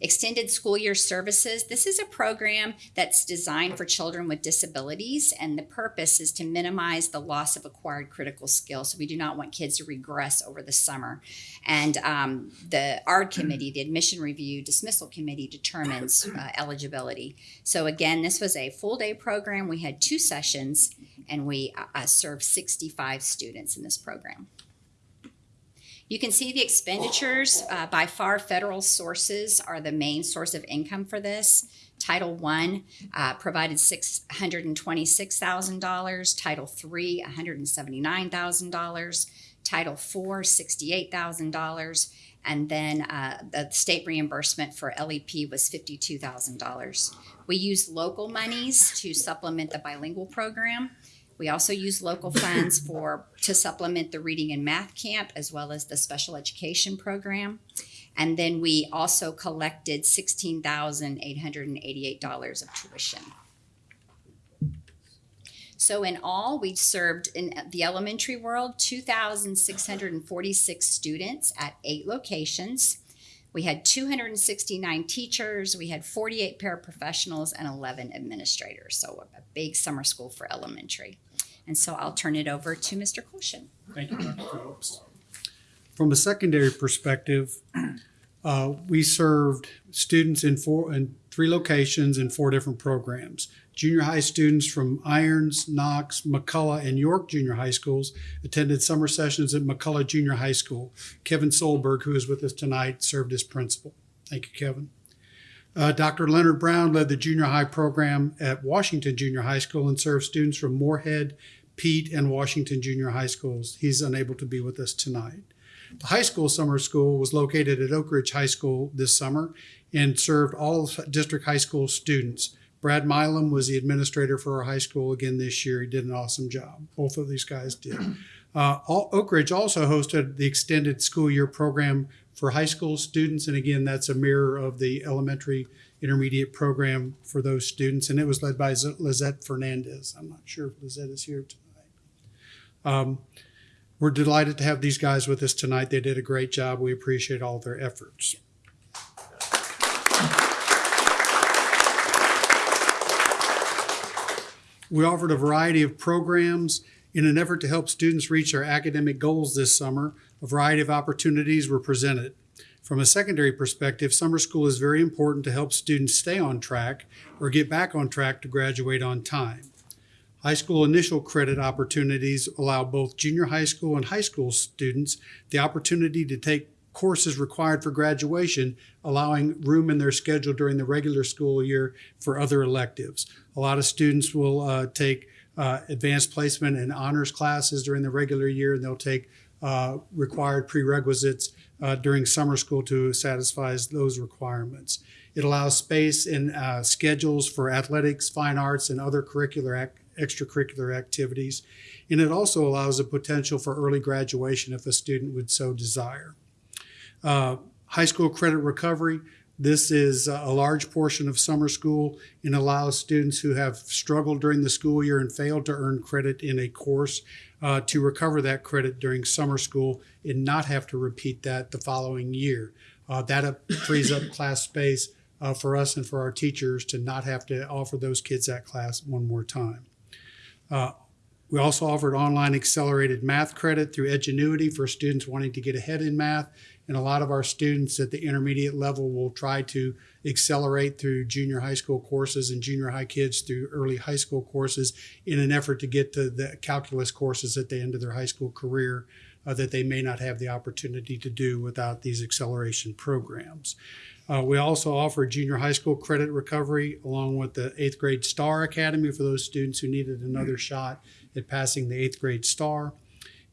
Extended School Year Services. This is a program that's designed for children with disabilities, and the purpose is to minimize the loss of acquired critical skills. So we do not want kids to regress over the summer. And um, the ARD committee, the Admission Review Dismissal Committee, determines uh, eligibility. So again, this was a full day program. We had two sessions, and we uh, served 65 students in this program. You can see the expenditures. Uh, by far, federal sources are the main source of income for this. Title I uh, provided $626,000, Title III, $179,000, Title IV, $68,000, and then uh, the state reimbursement for LEP was $52,000. We use local monies to supplement the bilingual program. We also use local funds for to supplement the reading and math camp as well as the special education program. And then we also collected sixteen thousand eight hundred and eighty-eight dollars of tuition. So in all, we served in the elementary world two thousand six hundred and forty-six students at eight locations. We had 269 teachers, we had 48 paraprofessionals, and 11 administrators. So a big summer school for elementary. And so I'll turn it over to Mr. Colshin. Thank you, Dr. Phillips. From a secondary perspective, uh, we served students in four in three locations in four different programs. Junior high students from Irons, Knox, McCullough, and York Junior High Schools attended summer sessions at McCullough Junior High School. Kevin Solberg, who is with us tonight, served as principal. Thank you, Kevin. Uh, Dr. Leonard Brown led the junior high program at Washington Junior High School and served students from Moorhead, Peet, and Washington Junior High Schools. He's unable to be with us tonight. The high school summer school was located at Oak Ridge High School this summer and served all district high school students. Brad Milam was the administrator for our high school again this year. He did an awesome job. Both of these guys did. Uh, Oak Ridge also hosted the extended school year program for high school students. And again, that's a mirror of the elementary intermediate program for those students. And it was led by Lizette Fernandez. I'm not sure if Lizette is here tonight. Um, we're delighted to have these guys with us tonight. They did a great job. We appreciate all their efforts. We offered a variety of programs in an effort to help students reach their academic goals this summer. A variety of opportunities were presented. From a secondary perspective, summer school is very important to help students stay on track or get back on track to graduate on time. High school initial credit opportunities allow both junior high school and high school students the opportunity to take courses required for graduation, allowing room in their schedule during the regular school year for other electives. A lot of students will uh, take uh, advanced placement and honors classes during the regular year, and they'll take uh, required prerequisites uh, during summer school to satisfy those requirements. It allows space in uh, schedules for athletics, fine arts, and other curricular ac- extracurricular activities. And it also allows the potential for early graduation if a student would so desire. Uh, high school credit recovery. This is a large portion of summer school and allows students who have struggled during the school year and failed to earn credit in a course uh, to recover that credit during summer school and not have to repeat that the following year. Uh, that up, frees up class space uh, for us and for our teachers to not have to offer those kids that class one more time. Uh, we also offered online accelerated math credit through Edgenuity for students wanting to get ahead in math. And a lot of our students at the intermediate level will try to accelerate through junior high school courses and junior high kids through early high school courses in an effort to get to the calculus courses at the end of their high school career uh, that they may not have the opportunity to do without these acceleration programs. Uh, we also offer junior high school credit recovery along with the eighth grade STAAR Academy for those students who needed another shot at passing the eighth grade STAAR.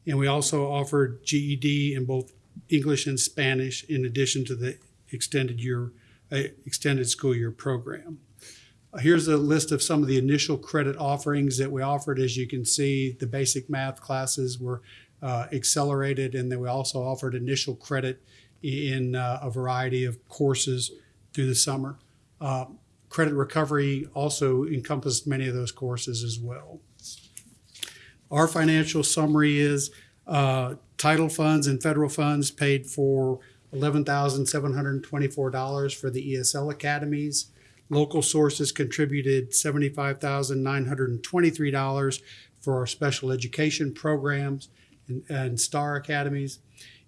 And we also offered GED in both English and Spanish in addition to the extended year, uh, extended school year program. Uh, here's a list of some of the initial credit offerings that we offered. As you can see, the basic math classes were uh, accelerated, and then we also offered initial credit in uh, a variety of courses through the summer. Uh, credit recovery also encompassed many of those courses as well. Our financial summary is uh, title funds and federal funds paid for $11,724 for the ESL academies. Local sources contributed $75,923 for our special education programs and, and STAAR academies.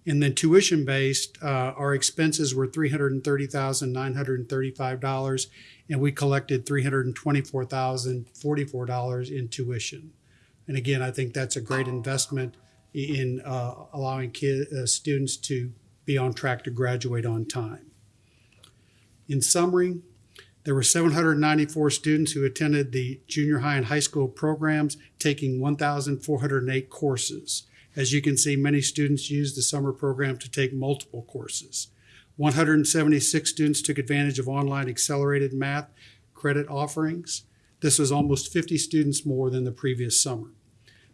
And then tuition based, uh, our expenses were $330,935, and we collected $324,044 in tuition. And again, I think that's a great investment in uh, allowing kid, uh, students to be on track to graduate on time. In summary, there were 794 students who attended the junior high and high school programs, taking 1,408 courses. As you can see, many students used the summer program to take multiple courses. 176 students took advantage of online accelerated math credit offerings. This was almost 50 students more than the previous summer.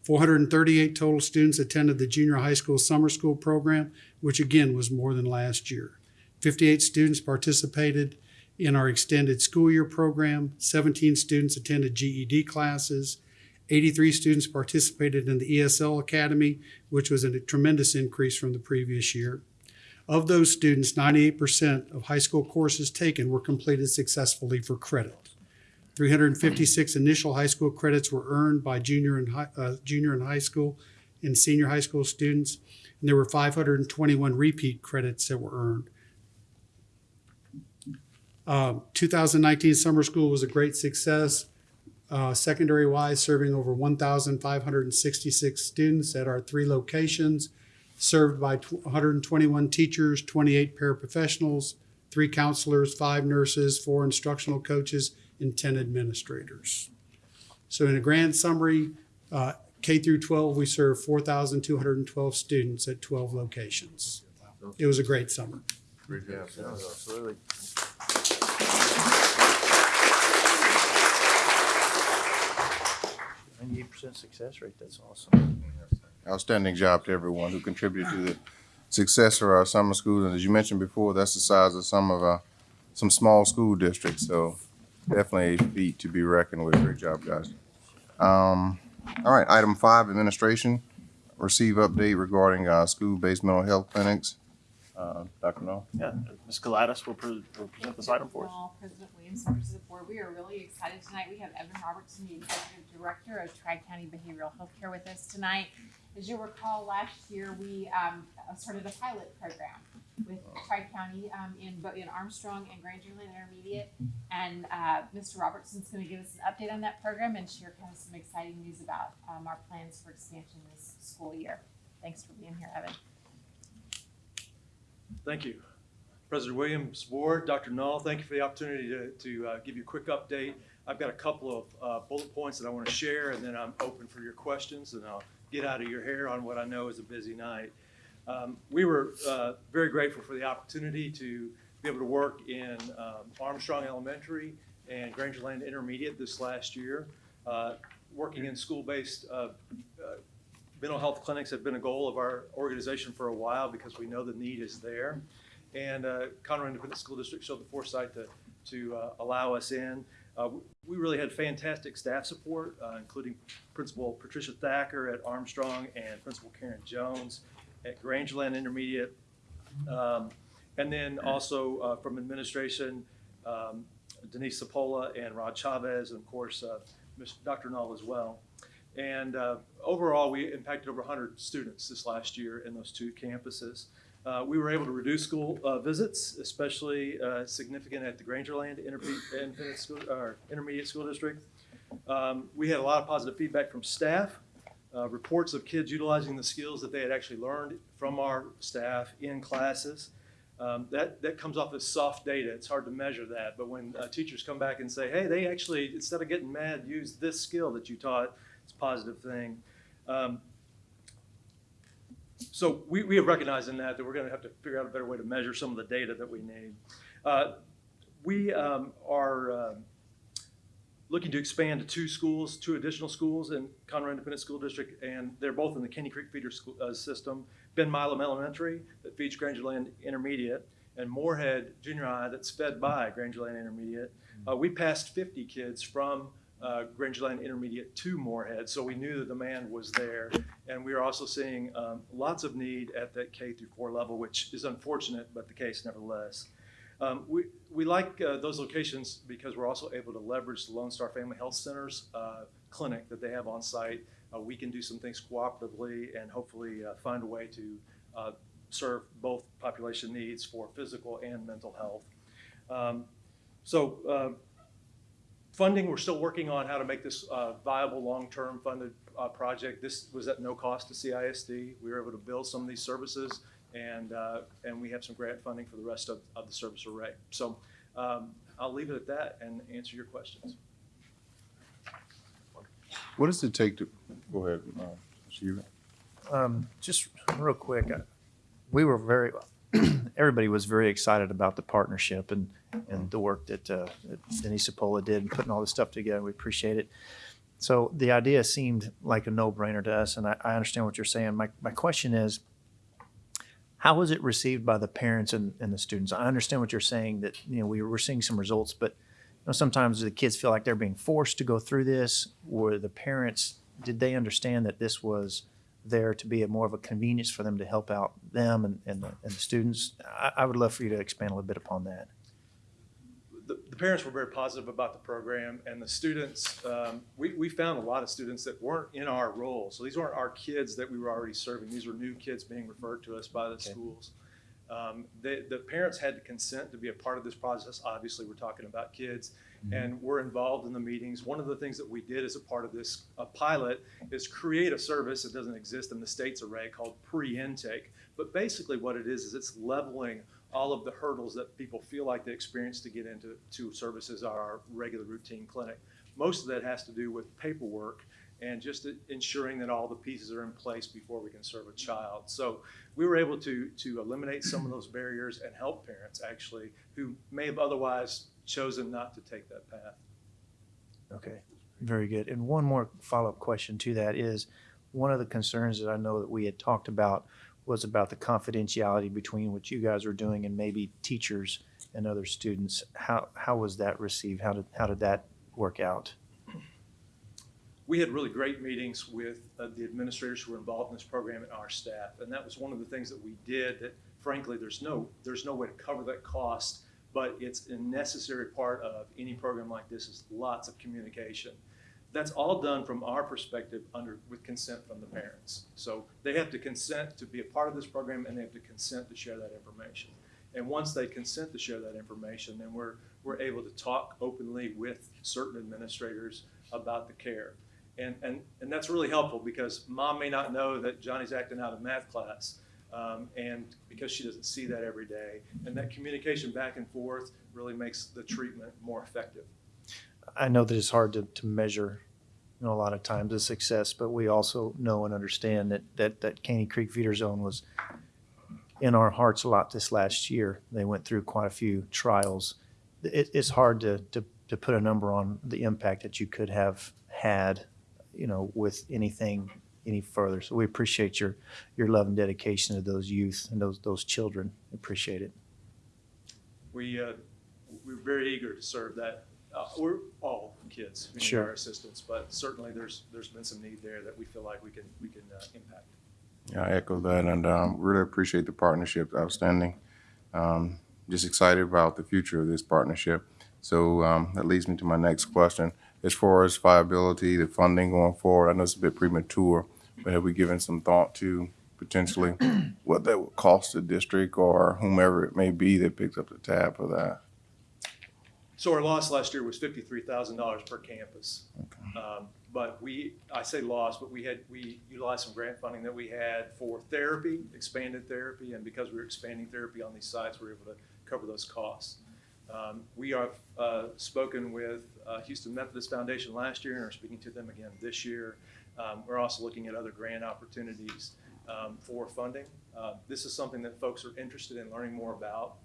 438 total students attended the junior high school summer school program, which again was more than last year. 58 students participated in our extended school year program. 17 students attended GED classes. 83 students participated in the ESL Academy, which was a tremendous increase from the previous year. Of those students, 98% of high school courses taken were completed successfully for credit. 356 initial high school credits were earned by junior and high, uh, junior and high school and senior high school students, and there were 521 repeat credits that were earned. Uh, 2019 summer school was a great success. Uh, secondary wise, serving over 1,566 students at our three locations, served by 121 teachers, 28 paraprofessionals, three counselors, five nurses, four instructional coaches, and 10 administrators. So, in a grand summary, uh, K through 12, we serve 4,212 students at 12 locations. It was a great summer. Absolutely. Ninety-eight percent success rate, that's awesome. Outstanding job to everyone who contributed to the success of our summer schools. And as you mentioned before, that's the size of some of our, some small school districts. So definitely a feat to be reckoned with. Great job, guys. Um, all right, item five, administration. Receive update regarding, uh, school-based mental health clinics. Uh, Dr. Null? Yeah, Ms. Gladys will, pre- will present this item for us. Well, President Williams, members of the board, we are really excited tonight. We have Evan Roberson, the Executive Director of Tri-County Behavioral Health Care with us tonight. As you'll recall, last year, we, um, started a pilot program with Tri-County, um, in, bo- in Armstrong and Grangerland Intermediate. And, uh, Mr. Roberson's gonna give us an update on that program and share kind of some exciting news about, um, our plans for expansion this school year. Thanks for being here, Evan. Thank you. President Williams, Board, Dr. Null, thank you for the opportunity to, to uh, give you a quick update. I've got a couple of uh, bullet points that I want to share, and then I'm open for your questions, and I'll get out of your hair on what I know is a busy night. Um, We were uh, very grateful for the opportunity to be able to work in um, Armstrong Elementary and Grangerland Intermediate this last year. Uh, Working in school-based uh, uh, mental health clinics have been a goal of our organization for a while because we know the need is there. And uh, Conroe Independent School District showed the foresight to, to uh, allow us in. Uh, We really had fantastic staff support, uh, including Principal Patricia Thacker at Armstrong and Principal Karen Jones at Grangerland Intermediate. Um, And then also uh, from administration, um, Denise Sapola and Rod Chavez, and of course, uh. Dr. Null as well. And uh, overall, we impacted over 100 students this last year in those two campuses. Uh, We were able to reduce school uh, visits, especially uh, significant at the Grangerland School, Intermediate School District. Um, We had a lot of positive feedback from staff, uh, reports of kids utilizing the skills that they had actually learned from our staff in classes. Um, That, that comes off as soft data. It's hard to measure that. But when uh, teachers come back and say, hey, they actually, instead of getting mad, use this skill that you taught, it's a positive thing. Um, so we, we have recognized in that that we're going to have to figure out a better way to measure some of the data that we need. Uh, we um, are uh, looking to expand to two schools, two additional schools in Conroe Independent School District, and they're both in the Caney Creek feeder school, uh, system. Ben Milam Elementary that feeds Grangerland Intermediate, and Moorhead Junior High that's fed by Grangerland Intermediate. Uh, we passed 50 kids from uh, Grangerland Intermediate to Moorhead, so we knew the demand was there. And we are also seeing um, lots of need at that K through four level, which is unfortunate, but the case nevertheless. Um, we, we like uh, those locations because we're also able to leverage the Lone Star Family Health Center's uh, clinic that they have on site. Uh, we can do some things cooperatively and hopefully uh, find a way to uh, serve both population needs for physical and mental health. Um, so funding, we're still working on how to make this uh, viable, long-term funded uh, project. This was at no cost to CISD. We were able to build some of these services, and uh, and we have some grant funding for the rest of, of the service array. So um, I'll leave it at that and answer your questions. What does it take to, go ahead, uh, Um, just real quick, uh, we were very, everybody was very excited about the partnership and, and the work that, uh, Denise Sapola did in putting all this stuff together. We appreciate it. So the idea seemed like a no-brainer to us, and I, I understand what you're saying. My, my question is, how was it received by the parents and, and the students? I understand what you're saying, that, you know, we were seeing some results, but you know, sometimes the kids feel like they're being forced to go through this, or the parents, did they understand that this was there to be a more of a convenience for them to help out them and, and, the, and the students? I, I would love for you to expand a little bit upon that. the, the parents were very positive about the program, and the students, um, we, we found a lot of students that weren't in our role. So these weren't our kids that we were already serving. These were new kids being referred to us by the schools. Um, the, the parents had to consent to be a part of this process. Obviously, we're talking about kids, Mm-hmm. and we're involved in the meetings. One of the things that we did as a part of this pilot is create a service that doesn't exist in the state's array called pre-intake. But basically, what it is is it's leveling all of the hurdles that people feel like they experience to get into to services at our regular routine clinic. Most of that has to do with paperwork and just ensuring that all the pieces are in place before we can serve a child. So we were able to, to eliminate some of those barriers and help parents actually who may have otherwise chosen not to take that path. Okay, very good. And one more follow-up question to that is, one of the concerns that I know that we had talked about was about the confidentiality between what you guys were doing and maybe teachers and other students. How, how was that received? How did, how did that work out? we had really great meetings with uh, the administrators who were involved in this program and our staff. And that was one of the things that we did that frankly, there's no, there's no way to cover that cost, but it's a necessary part of any program like this is lots of communication. That's all done from our perspective under, with consent from the parents. So they have to consent to be a part of this program and they have to consent to share that information. And once they consent to share that information, then we're, we're able to talk openly with certain administrators about the care. And, and, and that's really helpful because mom may not know that Johnny's acting out in math class. Um, and because she doesn't see that every day. And that communication back and forth really makes the treatment more effective. I know that it's hard to, to measure, you know, a lot of times the success, but we also know and understand that, that, that Caney Creek Feeder Zone was in our hearts a lot this last year. They went through quite a few trials. It, it's hard to, to, to put a number on the impact that you could have had, you know, with anything any further. So we appreciate your, your love and dedication to those youth and those, those children. Appreciate it. We, uh, we're very eager to serve that. Uh, we're all kids who need Sure. our assistance, but certainly there's, there's been some need there that we feel like we can, we can uh, impact. Yeah, I echo that and um, really appreciate the partnership. Outstanding. Um, just excited about the future of this partnership. So um, that leads me to my next question. As far as viability, the funding going forward, I know it's a bit premature, but have we given some thought to potentially what that would cost the district or whomever it may be that picks up the tab for that? So our loss last year was fifty-three thousand dollars per campus. Um, But we, I say loss, but we had, we utilized some grant funding that we had for therapy, expanded therapy, and because we were expanding therapy on these sites, we were able to cover those costs. Um, We have uh, spoken with uh, Houston Methodist Foundation last year and are speaking to them again this year. Um, We're also looking at other grant opportunities um, for funding. Uh, This is something that folks are interested in learning more about.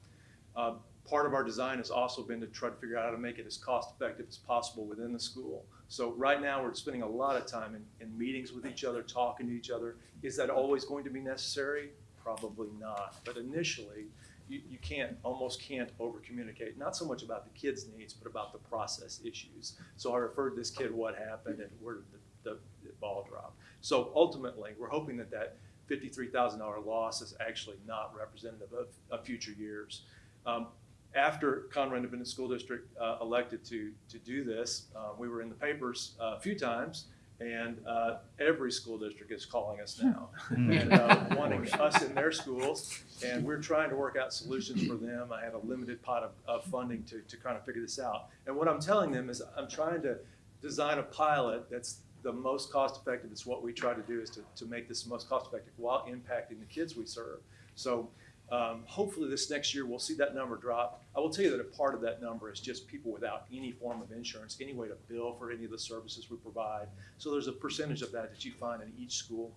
Uh, Part of our design has also been to try to figure out how to make it as cost-effective as possible within the school. So right now, we're spending a lot of time in, in meetings with each other, talking to each other. Is that always going to be necessary? Probably not. But initially, you, you can't, almost can't over-communicate, not so much about the kids' needs, but about the process issues. So I referred this kid what happened and where did the, the, the ball drop. So ultimately, we're hoping that that fifty-three thousand dollar loss is actually not representative of, of future years. Um, after Conroe Independent School District uh, elected to, to do this, uh, we were in the papers uh, a few times, and uh, every school district is calling us now, and uh, wanting us in their schools, and we're trying to work out solutions for them. I have a limited pot of, of funding to, to kind of figure this out. And what I'm telling them is I'm trying to design a pilot that's the most cost-effective. It's what we try to do is to, to make this most cost-effective while impacting the kids we serve. So um, hopefully this next year, we'll see that number drop. I will tell you that a part of that number is just people without any form of insurance, any way to bill for any of the services we provide. So there's a percentage of that that you find in each school,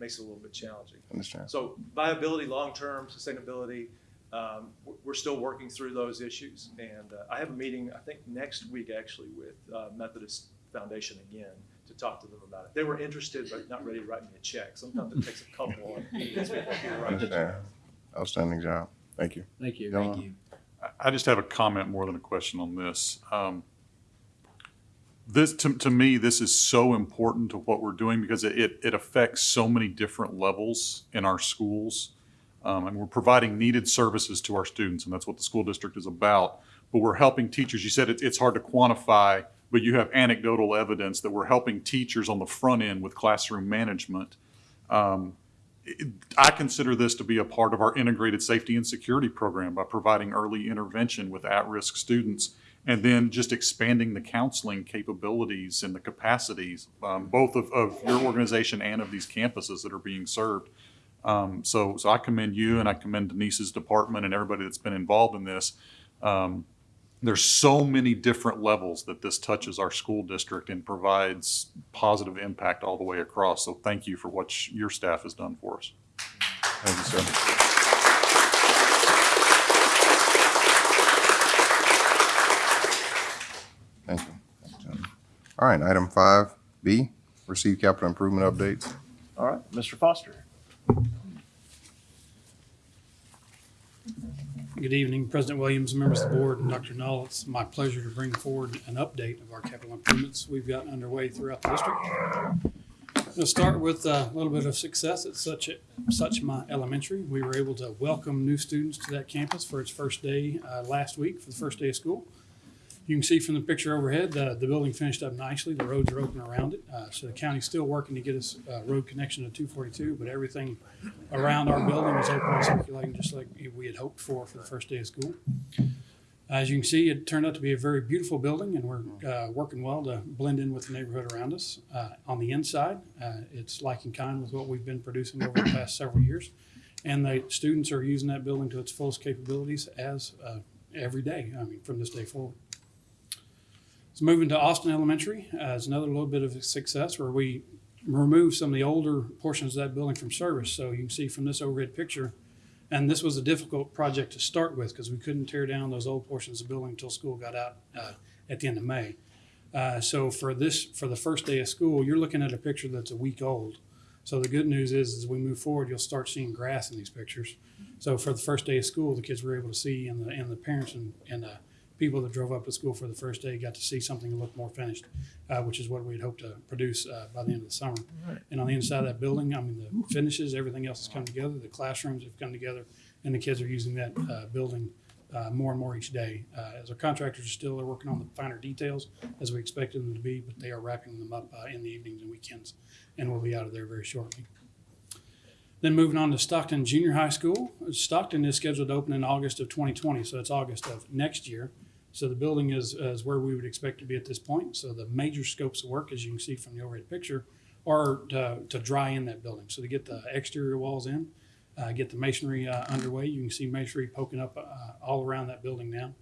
makes it a little bit challenging. Understand. So viability, long-term sustainability, um, we're- still working through those issues. And uh, I have a meeting, I think, next week actually with uh, Methodist Foundation again to talk to them about it. They were interested, but not ready to write me a check. Sometimes it takes a couple of meetings before people write a check. Understand. Outstanding job. Thank you. Thank you. Thank you. I- I just have a comment more than a question on this. Um, This, to, to me, this is so important to what we're doing because it, it- it affects so many different levels in our schools. Um, and we're providing needed services to our students, and that's what the school district is about. But we're helping teachers. You said it, it's hard to quantify, but you have anecdotal evidence that we're helping teachers on the front end with classroom management. Um, it- I consider this to be a part of our integrated safety and security program by providing early intervention with at-risk students and then just expanding the counseling capabilities and the capacities, um, both of, of your organization and of these campuses that are being served. Um, so, so I commend you and I commend Denise's department and everybody that's been involved in this. Um, there's so many different levels that this touches our school district and provides positive impact all the way across. So thank you for what sh- your staff has done for us. Thank you, sir. Thank you. Thank you. All right, item five B, receive capital improvement updates. All right, Mr. Foster. Good evening, President Williams, members of the board, and Dr. Null. It's my pleasure to bring forward an update of our capital improvements we've got underway throughout the district. We'll start with a little bit of success at such, such my elementary. We were able to welcome new students to that campus for its first day uh, last week, for the first day of school. You can see from the picture overhead, uh, the building finished up nicely. The roads are open around it. Uh, so the county's still working to get us uh, road connection to 242, but everything around our building is open and circulating just like we had hoped for for the first day of school. As you can see, it turned out to be a very beautiful building, and we're uh, working well to blend in with the neighborhood around us. Uh, on the inside, uh, it's like in kind with what we've been producing over the past several years, and the students are using that building to its fullest capabilities as uh, every day. I mean, from this day forward. Moving to Austin Elementary uh, is another little bit of success where we removed some of the older portions of that building from service. So you can see from this overhead picture, and this was a difficult project to start with because we couldn't tear down those old portions of the building until school got out uh, at the end of May. Uh, so for this, for the first day of school, you're looking at a picture that's a week old. So the good news is, as we move forward, you'll start seeing grass in these pictures. So for the first day of school, the kids were able to see, and the and the parents and and uh, people that drove up to school for the first day got to see something that looked more finished, uh, which is what we'd hoped to produce uh, by the end of the summer. And on the inside of that building, I mean, the finishes, everything else has come together. The classrooms have come together, and the kids are using that uh, building uh, more and more each day. Uh, as our contractors are still are working on the finer details as we expected them to be, but they are wrapping them up uh, in the evenings and weekends, and we'll be out of there very shortly. Then moving on to Stockton Junior High School. Stockton is scheduled to open in August of 2020, so it's August of next year. So the building is, is where we would expect to be at this point. So the major scopes of work, as you can see from the overhead picture, are to, to dry in that building. So to get the exterior walls in, uh, get the masonry uh, underway. You can see masonry poking up uh, all around that building now.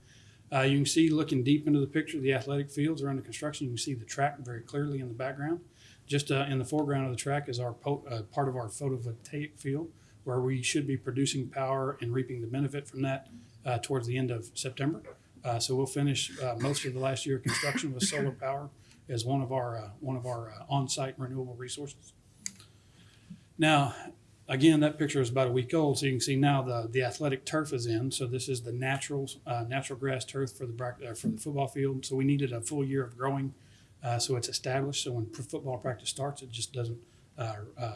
Uh, you can see looking deep into the picture, the athletic fields are under construction. You can see the track very clearly in the background. Just uh, in the foreground of the track is our uh, part of our photovoltaic field, where we should be producing power and reaping the benefit from that uh, towards the end of September. Uh, so we'll finish uh, most of the last year of construction with solar power as one of our uh, one of our on-site renewable resources. Now, again, that picture is about a week old, so you can see now the the athletic turf is in. So this is the natural uh, natural grass turf for the uh, for the football field. So we needed a full year of growing, uh, so it's established. So when football practice starts, it just doesn't uh, uh,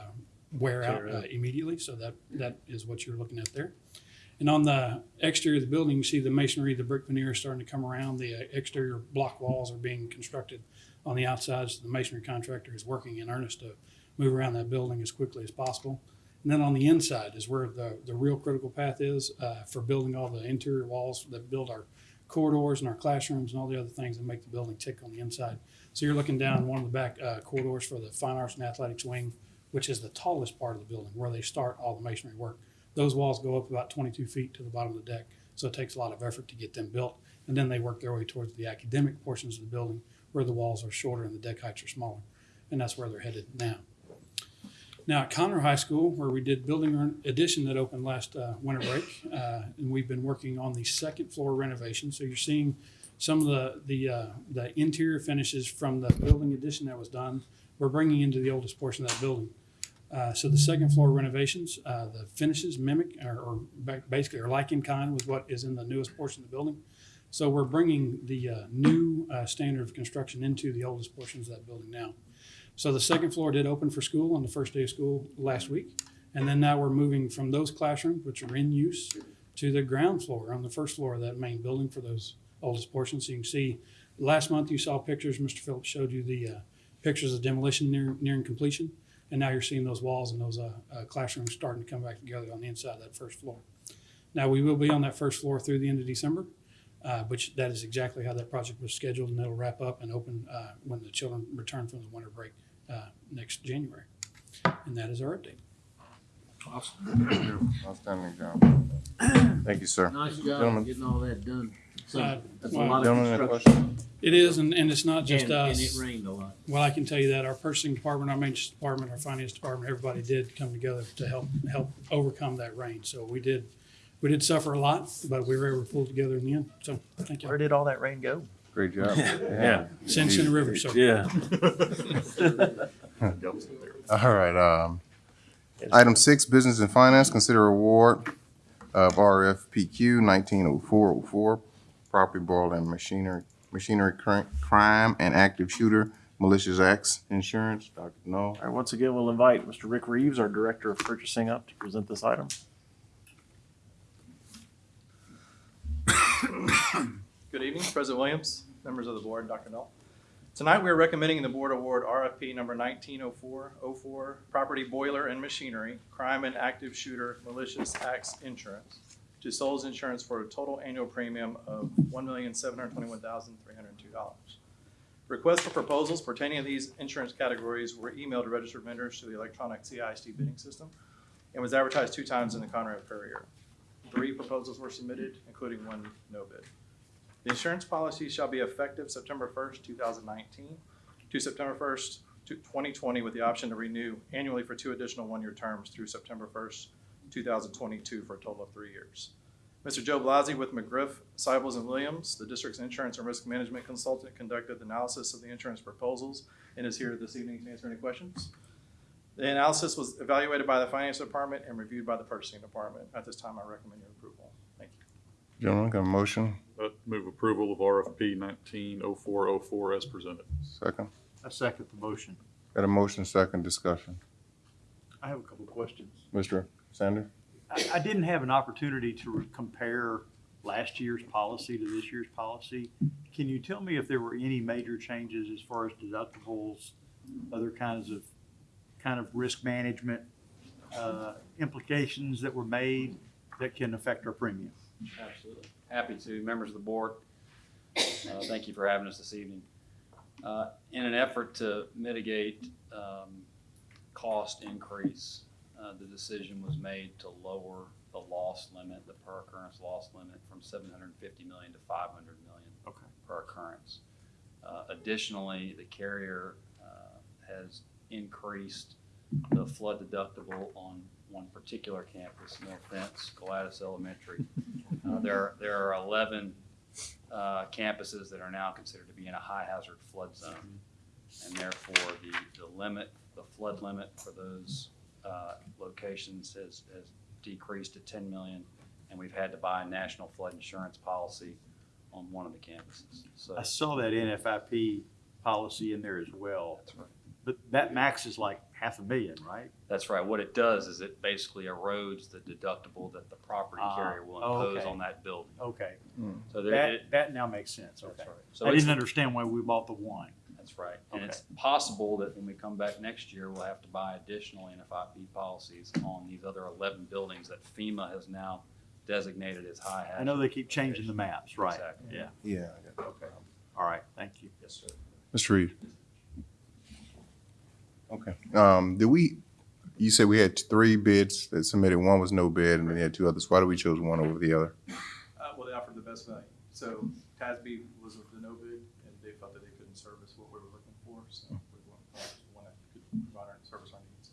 wear out uh, immediately. So that that is what you're looking at there. And on the exterior of the building, you see the masonry, the brick veneer is starting to come around. The uh, exterior block walls are being constructed on the outside. So the masonry contractor is working in earnest to move around that building as quickly as possible. And then on the inside is where the, the real critical path is uh, for building all the interior walls that build our corridors and our classrooms and all the other things that make the building tick on the inside. So you're looking down one of the back uh, corridors for the Fine Arts and Athletics Wing, which is the tallest part of the building where they start all the masonry work. Those walls go up about 22 feet to the bottom of the deck, so it takes a lot of effort to get them built. And then they work their way towards the academic portions of the building where the walls are shorter and the deck heights are smaller. And that's where they're headed now. Now at Conroe High School, where we did building addition that opened last uh, winter break, uh, and we've been working on the second floor renovation. So you're seeing some of the the uh, the interior finishes from the building addition that was done. We're bringing into the oldest portion of that building. Uh, so the second floor renovations, uh, the finishes mimic or, or basically are like in kind with what is in the newest portion of the building. So we're bringing the uh, new uh, standard of construction into the oldest portions of that building now. So the second floor did open for school on the first day of school last week. And then now we're moving from those classrooms, which are in use, to the ground floor on the first floor of that main building for those oldest portions. So you can see, last month you saw pictures, Mr. Phillips showed you the uh, pictures of demolition near, nearing completion. And now you're seeing those walls and those uh, uh, classrooms starting to come back together on the inside of that first floor. Now, we will be on that first floor through the end of December, uh, which that is exactly how that project was scheduled, and it'll wrap up and open uh, when the children return from the winter break uh, next January. And that is our update. Awesome. Outstanding job. Thank you, sir. Nice job Gentlemen, getting all that done. Uh, That's a well, lot of Gentlemen, any construction. It is, and, and it's not just And- and us. it rained a lot. Well, I can tell you that our purchasing department, our maintenance department, our finance department, everybody did come together to help, help overcome that rain. So we did, we did suffer a lot, but we were able to pull together in the end. So, thank you. Where did all that rain go? Great job. Yeah. Since in the river, so. Yeah. All right, um, item six, business and finance, consider award of RFPQ nineteen oh four oh four, property boiler and machinery, machinery cri- crime and active shooter malicious acts insurance. Dr. No. All right, once again, we'll invite Mr. Rick Reeves, our Director of Purchasing, up to present this item. Good evening, President Williams, members of the board, Dr. Null. Tonight, we are recommending the board award RFP number 190404, Property Boiler and Machinery, Crime and Active Shooter Malicious Acts Insurance to Souls Insurance for a total annual premium of $1,721,302. Requests for proposals pertaining to these insurance categories were emailed to registered vendors through the electronic CISD bidding system and was advertised two times in the Conroe Courier. Three proposals were submitted, including one no bid. The insurance policy shall be effective September first, two thousand nineteen to September first, twenty twenty, with the option to renew annually for two additional one-year terms through September first, two thousand twenty-two, for a total of three years. Mr. Joe Blasi with McGriff, Seibels and Williams, the district's insurance and risk management consultant, conducted the analysis of the insurance proposals and is here this evening to answer any questions. The analysis was evaluated by the finance department and reviewed by the purchasing department. At this time, I recommend your approval. Thank you. Gentlemen, got a motion? Uh, Move approval of RFP nineteen oh four oh four as presented. Second. I second the motion. Got a motion, second discussion. I have a couple of questions. Mr. Sander? I, I didn't have an opportunity to compare last year's policy to this year's policy. Can you tell me if there were any major changes as far as deductibles, other kinds of, kind of risk management, uh, implications that were made that can affect our premium? Absolutely. Happy to. Members of the board, uh, thank you for having us this evening. Uh, In an effort to mitigate um, cost increase, uh, the decision was made to lower the loss limit, the per occurrence loss limit from seven hundred and fifty million to five hundred million Okay. per occurrence. Uh, Additionally, the carrier uh, has increased the flood deductible on one particular campus, no offense, Gladys Elementary. Uh, There, are- there are 11 uh, campuses that are now considered to be in a high hazard flood zone. And therefore, the, the limit, the flood limit for those uh, locations has, has decreased to 10 million. And we've had to buy a national flood insurance policy on one of the campuses. So I saw that NFIP policy in there as well. That's right. But that max is like half a million, right? That's right. What it does is it basically erodes the deductible that the property Ah, carrier will impose okay. on that building. Okay. So there, That, it- that now makes sense, okay. right. So I it's- didn't understand why we bought the one. That's right. And it's possible that when we come back next year, we'll have to buy additional NFIP policies on these other eleven buildings that FEMA has now designated as high hazard. I know they keep changing the maps, right? Exactly. Yeah. Yeah. Okay. All right, thank you. Yes, sir. Mr. Reed? Okay. Um, did we, you said we had three bids that submitted, one was no bid, and then we had two others. Why did we choose one over the other? Uh, well, they offered the best value. So TASB was with the no bid, and they felt that they couldn't service what we were looking for, so we went with one that could provide our service our needs.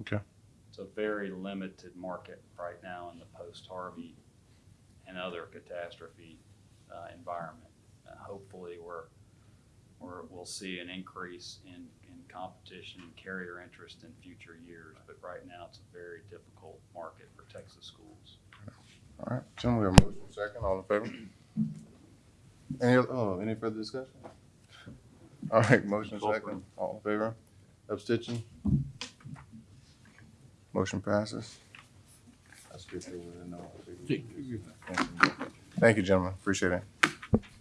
Okay. It's a very limited market right now in the post-Harvey and other catastrophe uh, environment. Uh, Hopefully, we're, we're, we'll see an increase in, in competition and carrier interest in future years. But right now, it's a very difficult market for Texas schools. All right, gentlemen, we have a motion second, all in favor? Any, oh, any further discussion? All right, motion second, all in favor? Abstention? Motion passes. That's good. they would've known. Thank you, gentlemen, appreciate it.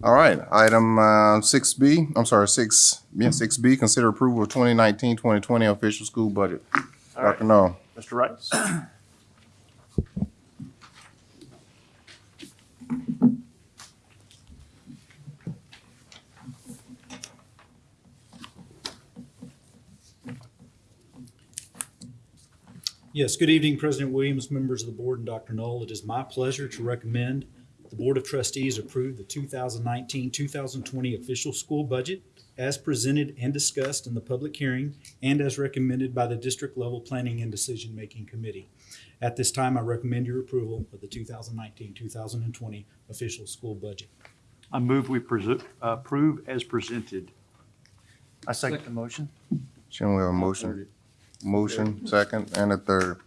All right, item, uh, six B, I'm sorry, six, yeah, six B, consider approval of 2019-2020 official school budget. All right. Dr. No. Mr. Rice? Yes, good evening, President Williams, members of the board, and Dr. Null. It is my pleasure to recommend the Board of Trustees approve the 2019-2020 official school budget as presented and discussed in the public hearing and as recommended by the district level planning and decision-making committee. At this time, I recommend your approval of the 2019-2020 official school budget. I move we approve as presented. I second the motion. Chairman, we have a motion, motion, second, and a third.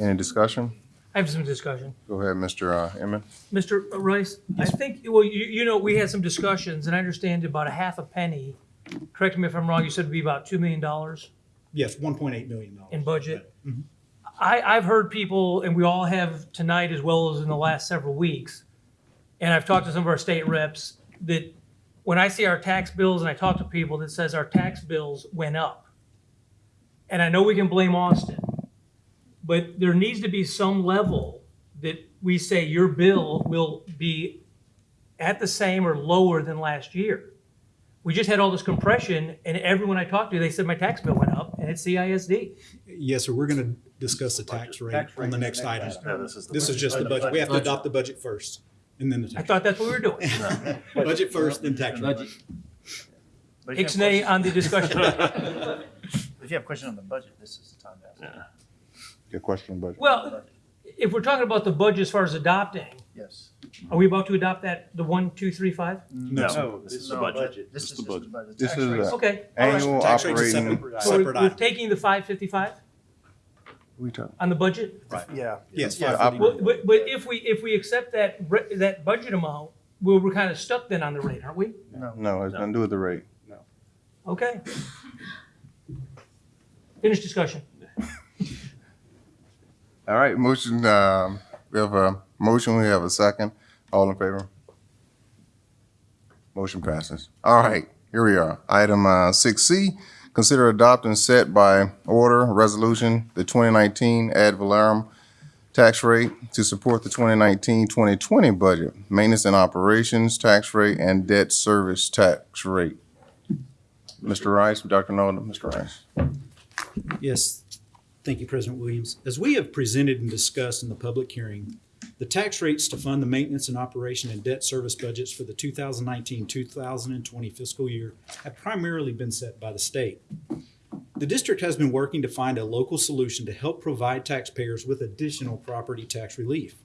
Any discussion? I have some discussion. Go ahead, Mr. uh, Emmett. Mr. Rice, I think, well, you, you know, we had some discussions and I understand about a half a penny. Correct me if I'm wrong, you said it'd be about $2 million Yes, $1.8 million. in budget. Mhm. I, I've heard people, and we all have tonight as well as in the last several weeks, and I've talked to some of our state reps, that when I see our tax bills and I talk to people that says our tax bills went up. And I know we can blame Austin, but there needs to be some level that we say your bill will be at the same or lower than last year. We just had all this compression, and everyone I talked to, they said my tax bill went up, and it's CISD. Yes, sir, we're going to discuss the tax rate Tax rate on the is the next next item. item. No, this is the This is budget. just the budget. We have to adopt the budget first, and then the tax rate. I tax. thought that's what we were doing. Budget first, then tax rate. Ixnay on the discussion. If you have a question on the budget, this is the time to ask. Yeah. Your question, on budget. Well, if we're talking about the budget as far as adopting, Yes. are we about to adopt that, the one, two, three, five? No, this is the budget. This is just the budget. This Tax is rates. a Okay, all right. annual Tax rate's a operating. separate- So we're, separate we're item. taking the five fifty-five We talk- on the budget? Right. Yeah. Yes, Yeah, 550. Well, But, but if we, if we accept that, re- that budget amount, well, we're kind of stuck then on the rate, aren't we? No, No. it's nothing to do with the rate. No. Okay. Finish discussion. All right, motion, um, we have a motion, we have a second. All in favor? Motion passes. All right, here we are. Item, uh, six C, consider adopting set by order resolution, the twenty nineteen ad valorem tax rate to support the 2019-2020 budget, maintenance and operations tax rate, and debt service tax rate. Mr. Rice, Dr. Nolan, Mr. Rice. Yes, thank you, President Williams. As we have presented and discussed in the public hearing, the tax rates to fund the maintenance and operation and debt service budgets for the 2019-2020 fiscal year have primarily been set by the state. The district has been working to find a local solution to help provide taxpayers with additional property tax relief.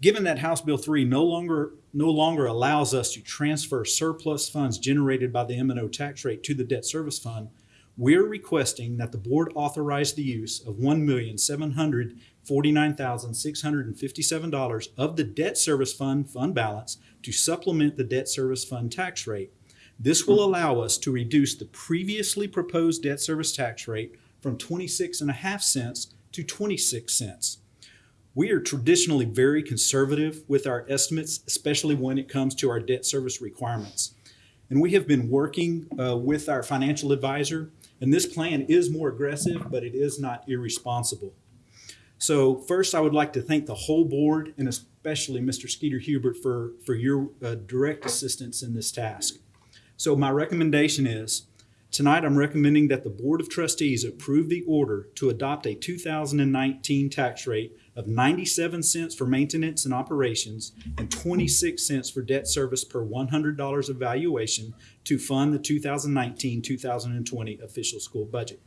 Given that House Bill 3 no longer, no longer allows us to transfer surplus funds generated by the M and O tax rate to the debt service fund, we're requesting that the board authorize the use of one million seven hundred forty-nine thousand six hundred and fifty-seven dollars of the debt service fund fund balance to supplement the debt service fund tax rate. This will allow us to reduce the previously proposed debt service tax rate from twenty-six and a half cents to twenty-six cents. We are traditionally very conservative with our estimates, especially when it comes to our debt service requirements. And we have been working uh, with our financial advisor, and this plan is more aggressive, but it is not irresponsible. So first, I would like to thank the whole board and especially Mr. Skeeter Hubert for, for your uh, direct assistance in this task. So my recommendation is, tonight I'm recommending that the Board of Trustees approve the order to adopt a 2019 tax rate of 97 cents for maintenance and operations and 26 cents for debt service per $100 of valuation to fund the 2019-2020 official school budget.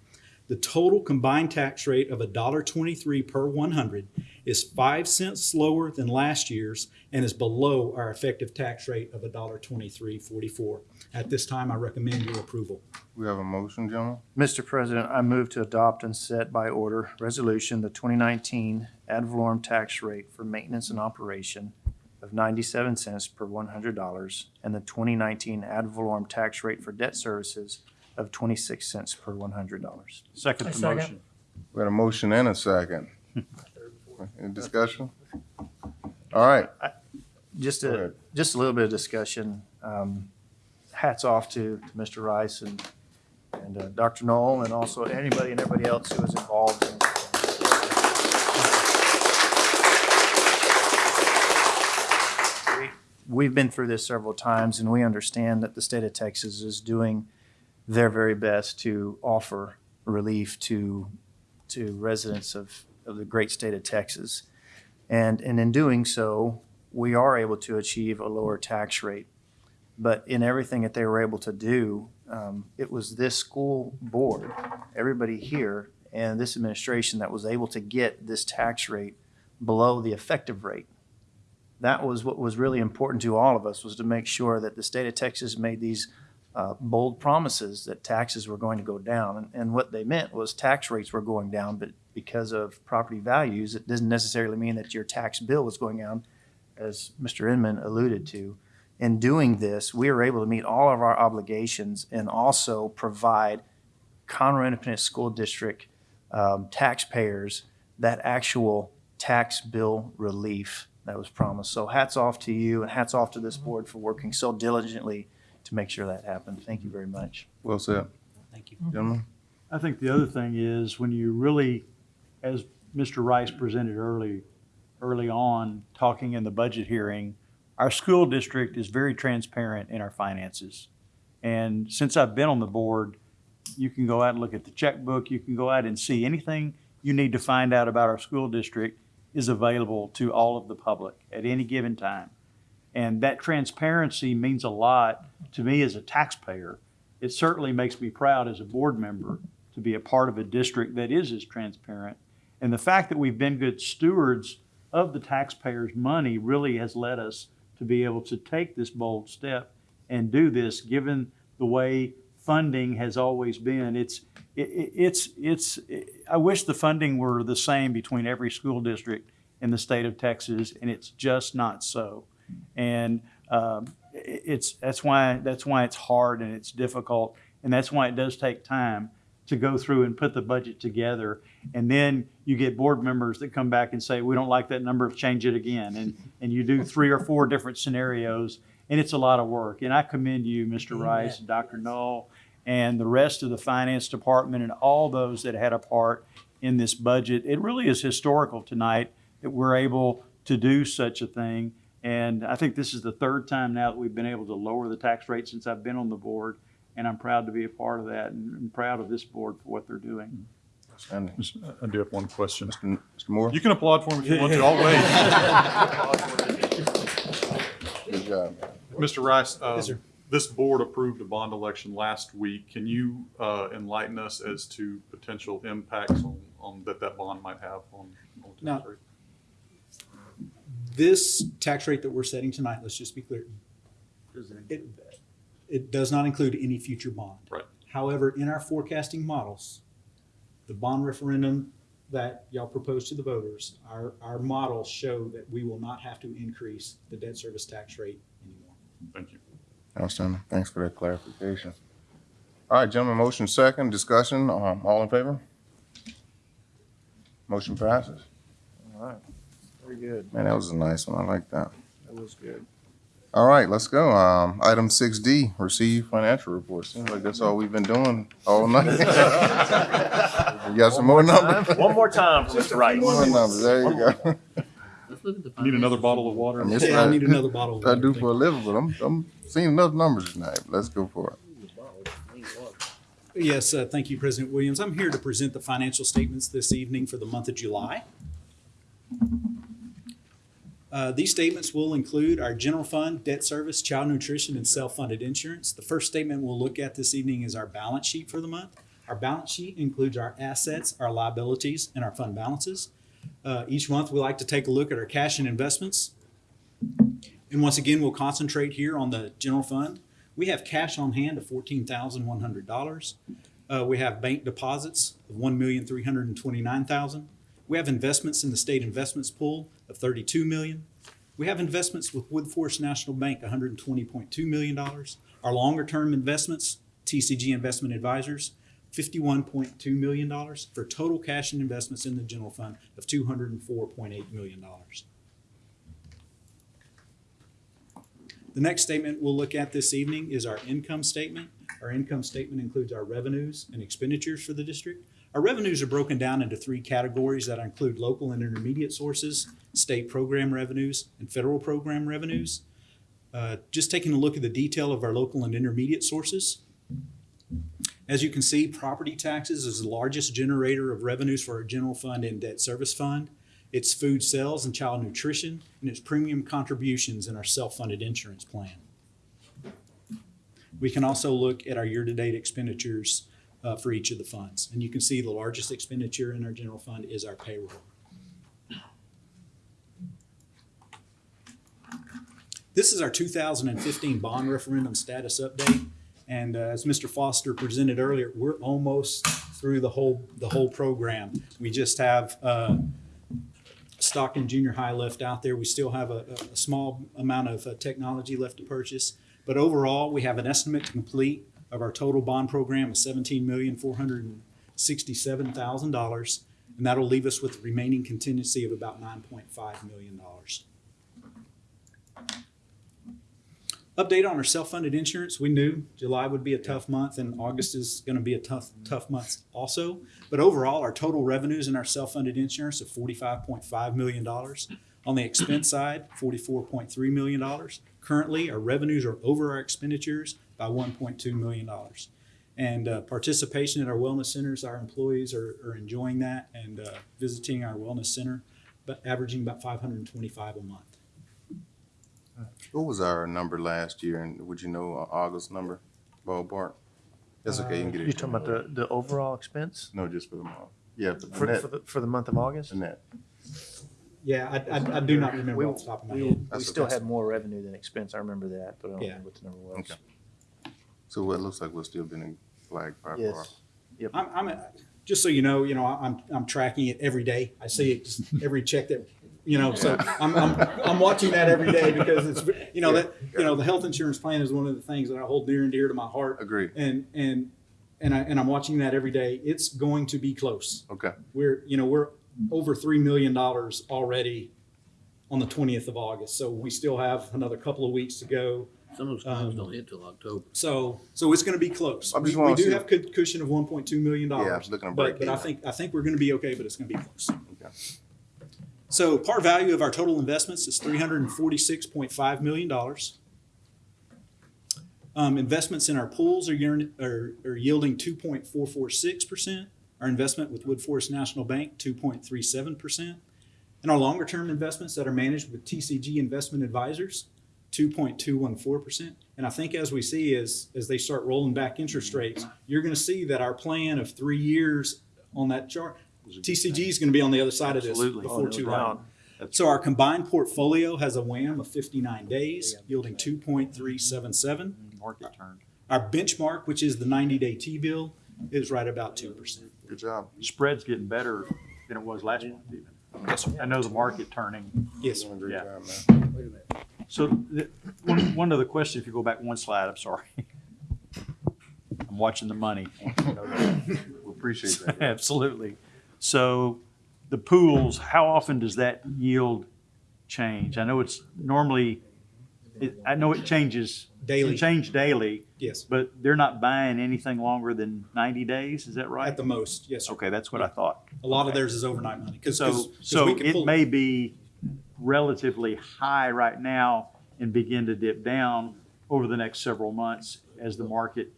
The total combined tax rate of $1.23 per 100 is 5 cents lower than last year's and is below our effective tax rate of $1.2344. At this time, I recommend your approval. We have a motion, gentlemen? Mr. President, I move to adopt and set by order resolution, the 2019 ad valorem tax rate for maintenance and operation of 97 cents per $100 and the 2019 ad valorem tax rate for debt services of 26 cents per $100. Second the second. motion. We got a motion and a second. Any discussion? All right, Just Go a, ahead. just a little bit of discussion. Um, Hats off to to Mr. Rice and, and uh, Dr. Null and also anybody and everybody else who was involved in We- We've been through this several times and we understand that the state of Texas is doing their very best to offer relief to, to residents of, of the great state of Texas. And, and in doing so, we are able to achieve a lower tax rate. But in everything that they were able to do, um, it was this school board, everybody here, and this administration that was able to get this tax rate below the effective rate. That was what was really important to all of us, was to make sure that the state of Texas made these uh, bold promises that taxes were going to go down. And, and what they meant was tax rates were going down, but because of property values, it doesn't necessarily mean that your tax bill was going down, as Mr. Inman alluded to. In doing this, we were able to meet all of our obligations and also provide Conroe Independent School District um, taxpayers that actual tax bill relief that was promised. So hats off to you and hats off to this mm-hmm. board for working so diligently to make sure that happened. Thank you very much. Well said. Thank you. Gentlemen? I think the other thing is when you really, as Mr. Rice presented early, early on, talking in the budget hearing, our school district is very transparent in our finances. And since I've been on the board, you can go out and look at the checkbook, you can go out and see anything you need to find out about our school district is available to all of the public at any given time. And that transparency means a lot to me as a taxpayer. It certainly makes me proud as a board member to be a part of a district that is as transparent. And the fact that we've been good stewards of the taxpayers' money really has led us to be able to take this bold step and do this, given the way funding has always been. It's, it, it- it's, it's, I wish the funding were the same between every school district in the state of Texas, and it's just not so. And um, it's, that's why, that's why it's hard and it's difficult, and that's why it does take time to go through and put the budget together. And then you get board members that come back and say, we don't like that number, change it again. And, and you do three or four different scenarios, and it's a lot of work. And I commend you, Mr. Rice, and Dr. Null, and the rest of the finance department and all those that had a part in this budget. It really is historical tonight that we're able to do such a thing. And I think this is the third time now that we've been able to lower the tax rate since I've been on the board. And I'm proud to be a part of that and and proud of this board for what they're doing. Outstanding. Uh, I do have one question. Mr. Mr. Moore? You can applaud for me if you want to, I'll wait. Good job. Mr. Rice, uh, Yes, sir. this board approved a bond election last week. Can you uh, enlighten us as to potential impacts on, on, that that bond might have on? on tax Now- rate? This tax rate that we're setting tonight, let's just be clear, it, it does not include any future bond. Right. However, in our forecasting models, the bond referendum that y'all proposed to the voters, our, our models show that we will not have to increase the debt service tax rate anymore. Thank you. Outstanding. Thanks for that clarification. All right, gentlemen, motion second, discussion, um, all in favor? Motion passes. All right, very good. Man, that was a nice one. I like that. That was good. All right, let's go. Um, item six D, receive financial reports. Seems like that's all we've been doing all night. You got some more numbers? One more time for Mr. Rice. More numbers, there you go. Need another bottle of water? I mean, Yeah, I what need another bottle of I do for a living, but I'm, I'm seeing enough numbers tonight. Let's go for it. Yes, uh, thank you, President Williams. I'm here to present the financial statements this evening for the month of July. Uh, These statements will include our general fund, debt service, child nutrition, and self-funded insurance. The first statement we'll look at this evening is our balance sheet for the month. Our balance sheet includes our assets, our liabilities, and our fund balances. Uh, Each month, we like to take a look at our cash and investments. And once again, we'll concentrate here on the general fund. We have cash on hand of fourteen thousand one hundred dollars. Uh, we have bank deposits of 1,329,000. We have investments in the state investments pool of thirty-two million. We have investments with Woodforest National Bank, one hundred and twenty point two million dollars. Our longer-term investments, TCG Investment Advisors, fifty-one point two million dollars for total cash and investments in the general fund of two hundred and four point eight million dollars. The next statement we'll look at this evening is our income statement. Our income statement includes our revenues and expenditures for the district. Our revenues are broken down into three categories that include local and intermediate sources, state program revenues, and federal program revenues. Uh, Just taking a look at the detail of our local and intermediate sources. As you can see, property taxes is the largest generator of revenues for our general fund and debt service fund. its food sales and child nutrition, and its premium contributions in our self-funded insurance plan. We can also look at our year-to-date expenditures uh, for each of the funds. And you can see the largest expenditure in our general fund is our payroll. This is our 2015 bond referendum status update. And uh, as Mr. Foster presented earlier, we're almost through the whole, the whole program. We just have uh, Stockton Junior High left out there. We still have a, a- small amount of uh, technology left to purchase. But overall, we have an estimate to complete of our total bond program of seventeen million, four hundred and that'll leave us with a remaining contingency of about nine point five million dollars. Update on our self-funded insurance. We knew July would be a tough month and August is going to be a tough, tough month also. But overall, our total revenues in our self-funded insurance of forty-five point five million dollars. On the expense side, forty-four point three million dollars. Currently, our revenues are over our expenditures by one point two million dollars. And uh, participation at our wellness centers, our employees are, are enjoying that and uh, visiting our wellness center, but averaging about five hundred and twenty-five a month. What was our number last year, and would you know uh, August number, ballpark? That's okay, you can get it. You're talking about the, the overall expense No, just for the month. Yeah, for the for, net, for the, for the month of August? the net. Yeah, I, I, I do not remember We, off the top of my we, head. we That's still okay. had more revenue than expense. I remember that, but I don't Yeah. remember what the number was. Okay. So it looks like we're still being flagged by far. Yes. Yep. I'm, I'm, just so you know, you know, I'm, I'm tracking it every day. I see it, just every check that, you know, so I'm, I'm, I'm watching that every day because it's, you know, that, you know, the health insurance plan is one of the things that I hold near and dear to my heart. Agree. And, and, and I, and I'm watching that every day. It's going to be close. Okay. We're, you know, we're over $3 million already on the 20th of August. So we still have another couple of weeks to go. Some of those claims don't hit till October. So, so it's going to be close. I just We, we wanna do see- have cu- cushion of one point two million dollars. Yeah, it's looking to But, break but I even. think, I think we're going to be okay, but it's going to be close. Okay. So par value of our total investments is three hundred and forty-six point five million dollars. Um, investments in our pools are, yearn- are, are yielding two point four four six percent. Our investment with Woodforest National Bank, two point three seven percent. And our longer-term investments that are managed with TCG Investment Advisors, two point two one four percent. And I think as we see, as, as they start rolling back interest rates, you're gonna see that our plan of three years on that chart, TCG is gonna be on the other side of this Absolutely. before Oh, too long. doubt. So our combined portfolio has a WAM of fifty-nine days, yielding two point three seven seven. Market turned. Our benchmark, which is the ninety-day T-bill, is right about two percent. Good job. Spread's getting better than it was last month even. Yes, sir. I know the market turning. Yes, sir. Doing great Yeah. job, man. Wait a minute. So the, one, one other question, if you go back one slide, I'm sorry. I'm watching the money. We appreciate that. yeah. Absolutely. So the pools, how often does that yield change? I know it's normally, it, I know it changes. Daily. It change daily, Yes, but they're not buying anything longer than ninety days, is that right? at the most, yes, sir. Okay, that's what I thought. A lot of theirs is overnight money. 'cause- 'cause- So, 'cause so we can it pull- may be relatively high right now and begin to dip down over the next several months as the market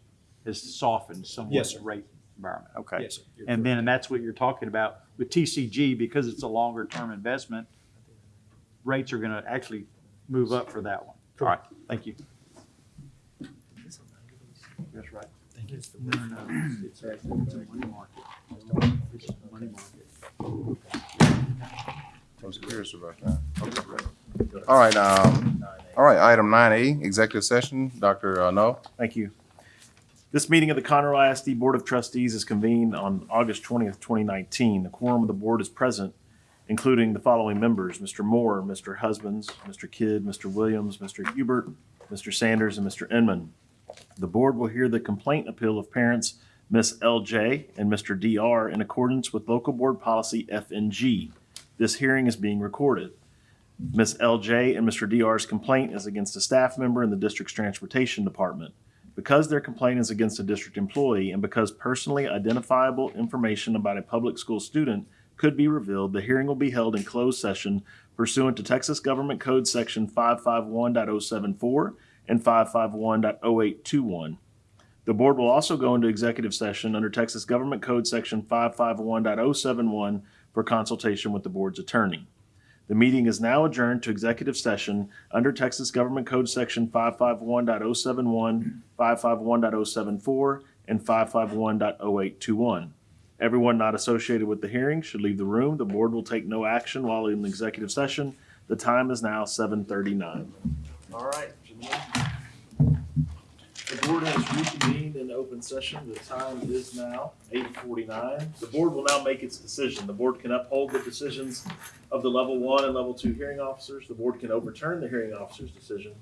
has softened somewhat Yes, sir. rate environment. Okay. Yes, sir. You're And then, and that's what you're talking about with TCG, because it's a longer term investment, rates are gonna actually move up for that one. All right, thank you. That's right. Thank you. No, no, no, it's it's a money market. It's a money market. I was curious about that. Okay. All right, um, all right, item nine A, executive session, Dr. uh, No. Thank you. This meeting of the Conroe ISD Board of Trustees is convened on August twentieth, twenty nineteen. The quorum of the board is present, including the following members, Mr. Moore, Mr. Husbands, Mr. Kidd, Mr. Williams, Mr. Hubert, Mr. Sanders, and Mr. Inman. The board will hear the complaint appeal of parents Miss LJ and Mr. DR in accordance with local board policy FNG. This hearing is being recorded. Ms. LJ and Mr. DR's complaint is against a staff member in the district's transportation department. Because their complaint is against a district employee and because personally identifiable information about a public school student could be revealed, the hearing will be held in closed session pursuant to Texas Government Code Section 551.074 and 551.0821. The board will also go into executive session under Texas Government Code Section 551.071 for consultation with the board's attorney. The meeting is now adjourned to executive session under Texas Government Code Section 551.071, 551.074, and 551.0821. Everyone not associated with the hearing should leave the room. The board will take no action while in executive session. The time is now 7:39. All right. The board has reconvened in open session. The time is now 8:49. The board will now make its decision. The board can uphold the decisions of the level one and level two hearing officers. The board can overturn the hearing officer's decision,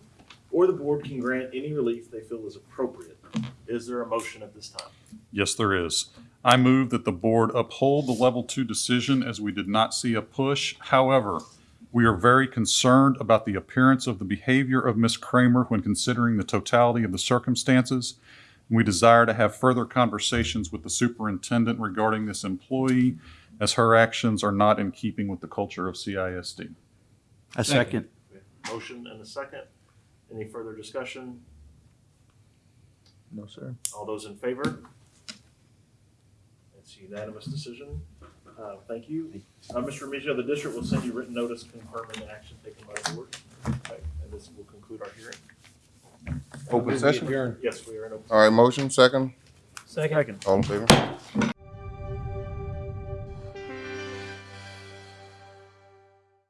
or the board can grant any relief they feel is appropriate. Is there a motion at this time? Yes, there is. I move that the board uphold the level two decision as we did not see a push. However, we are very concerned about the appearance of the behavior of Ms. Kramer when considering the totality of the circumstances. We desire to have further conversations with the superintendent regarding this employee as her actions are not in keeping with the culture of CISD. A second. Motion and a second. Any further discussion? No, sir. All those in favor? It's a unanimous decision. Uh, Thank you. Uh, Mr. Remigio, the district will send you written notice confirming the action taken by the board. Okay, And this will conclude our hearing. Open session? Yes, we are in open. All right, motion, second? Second. All in favor?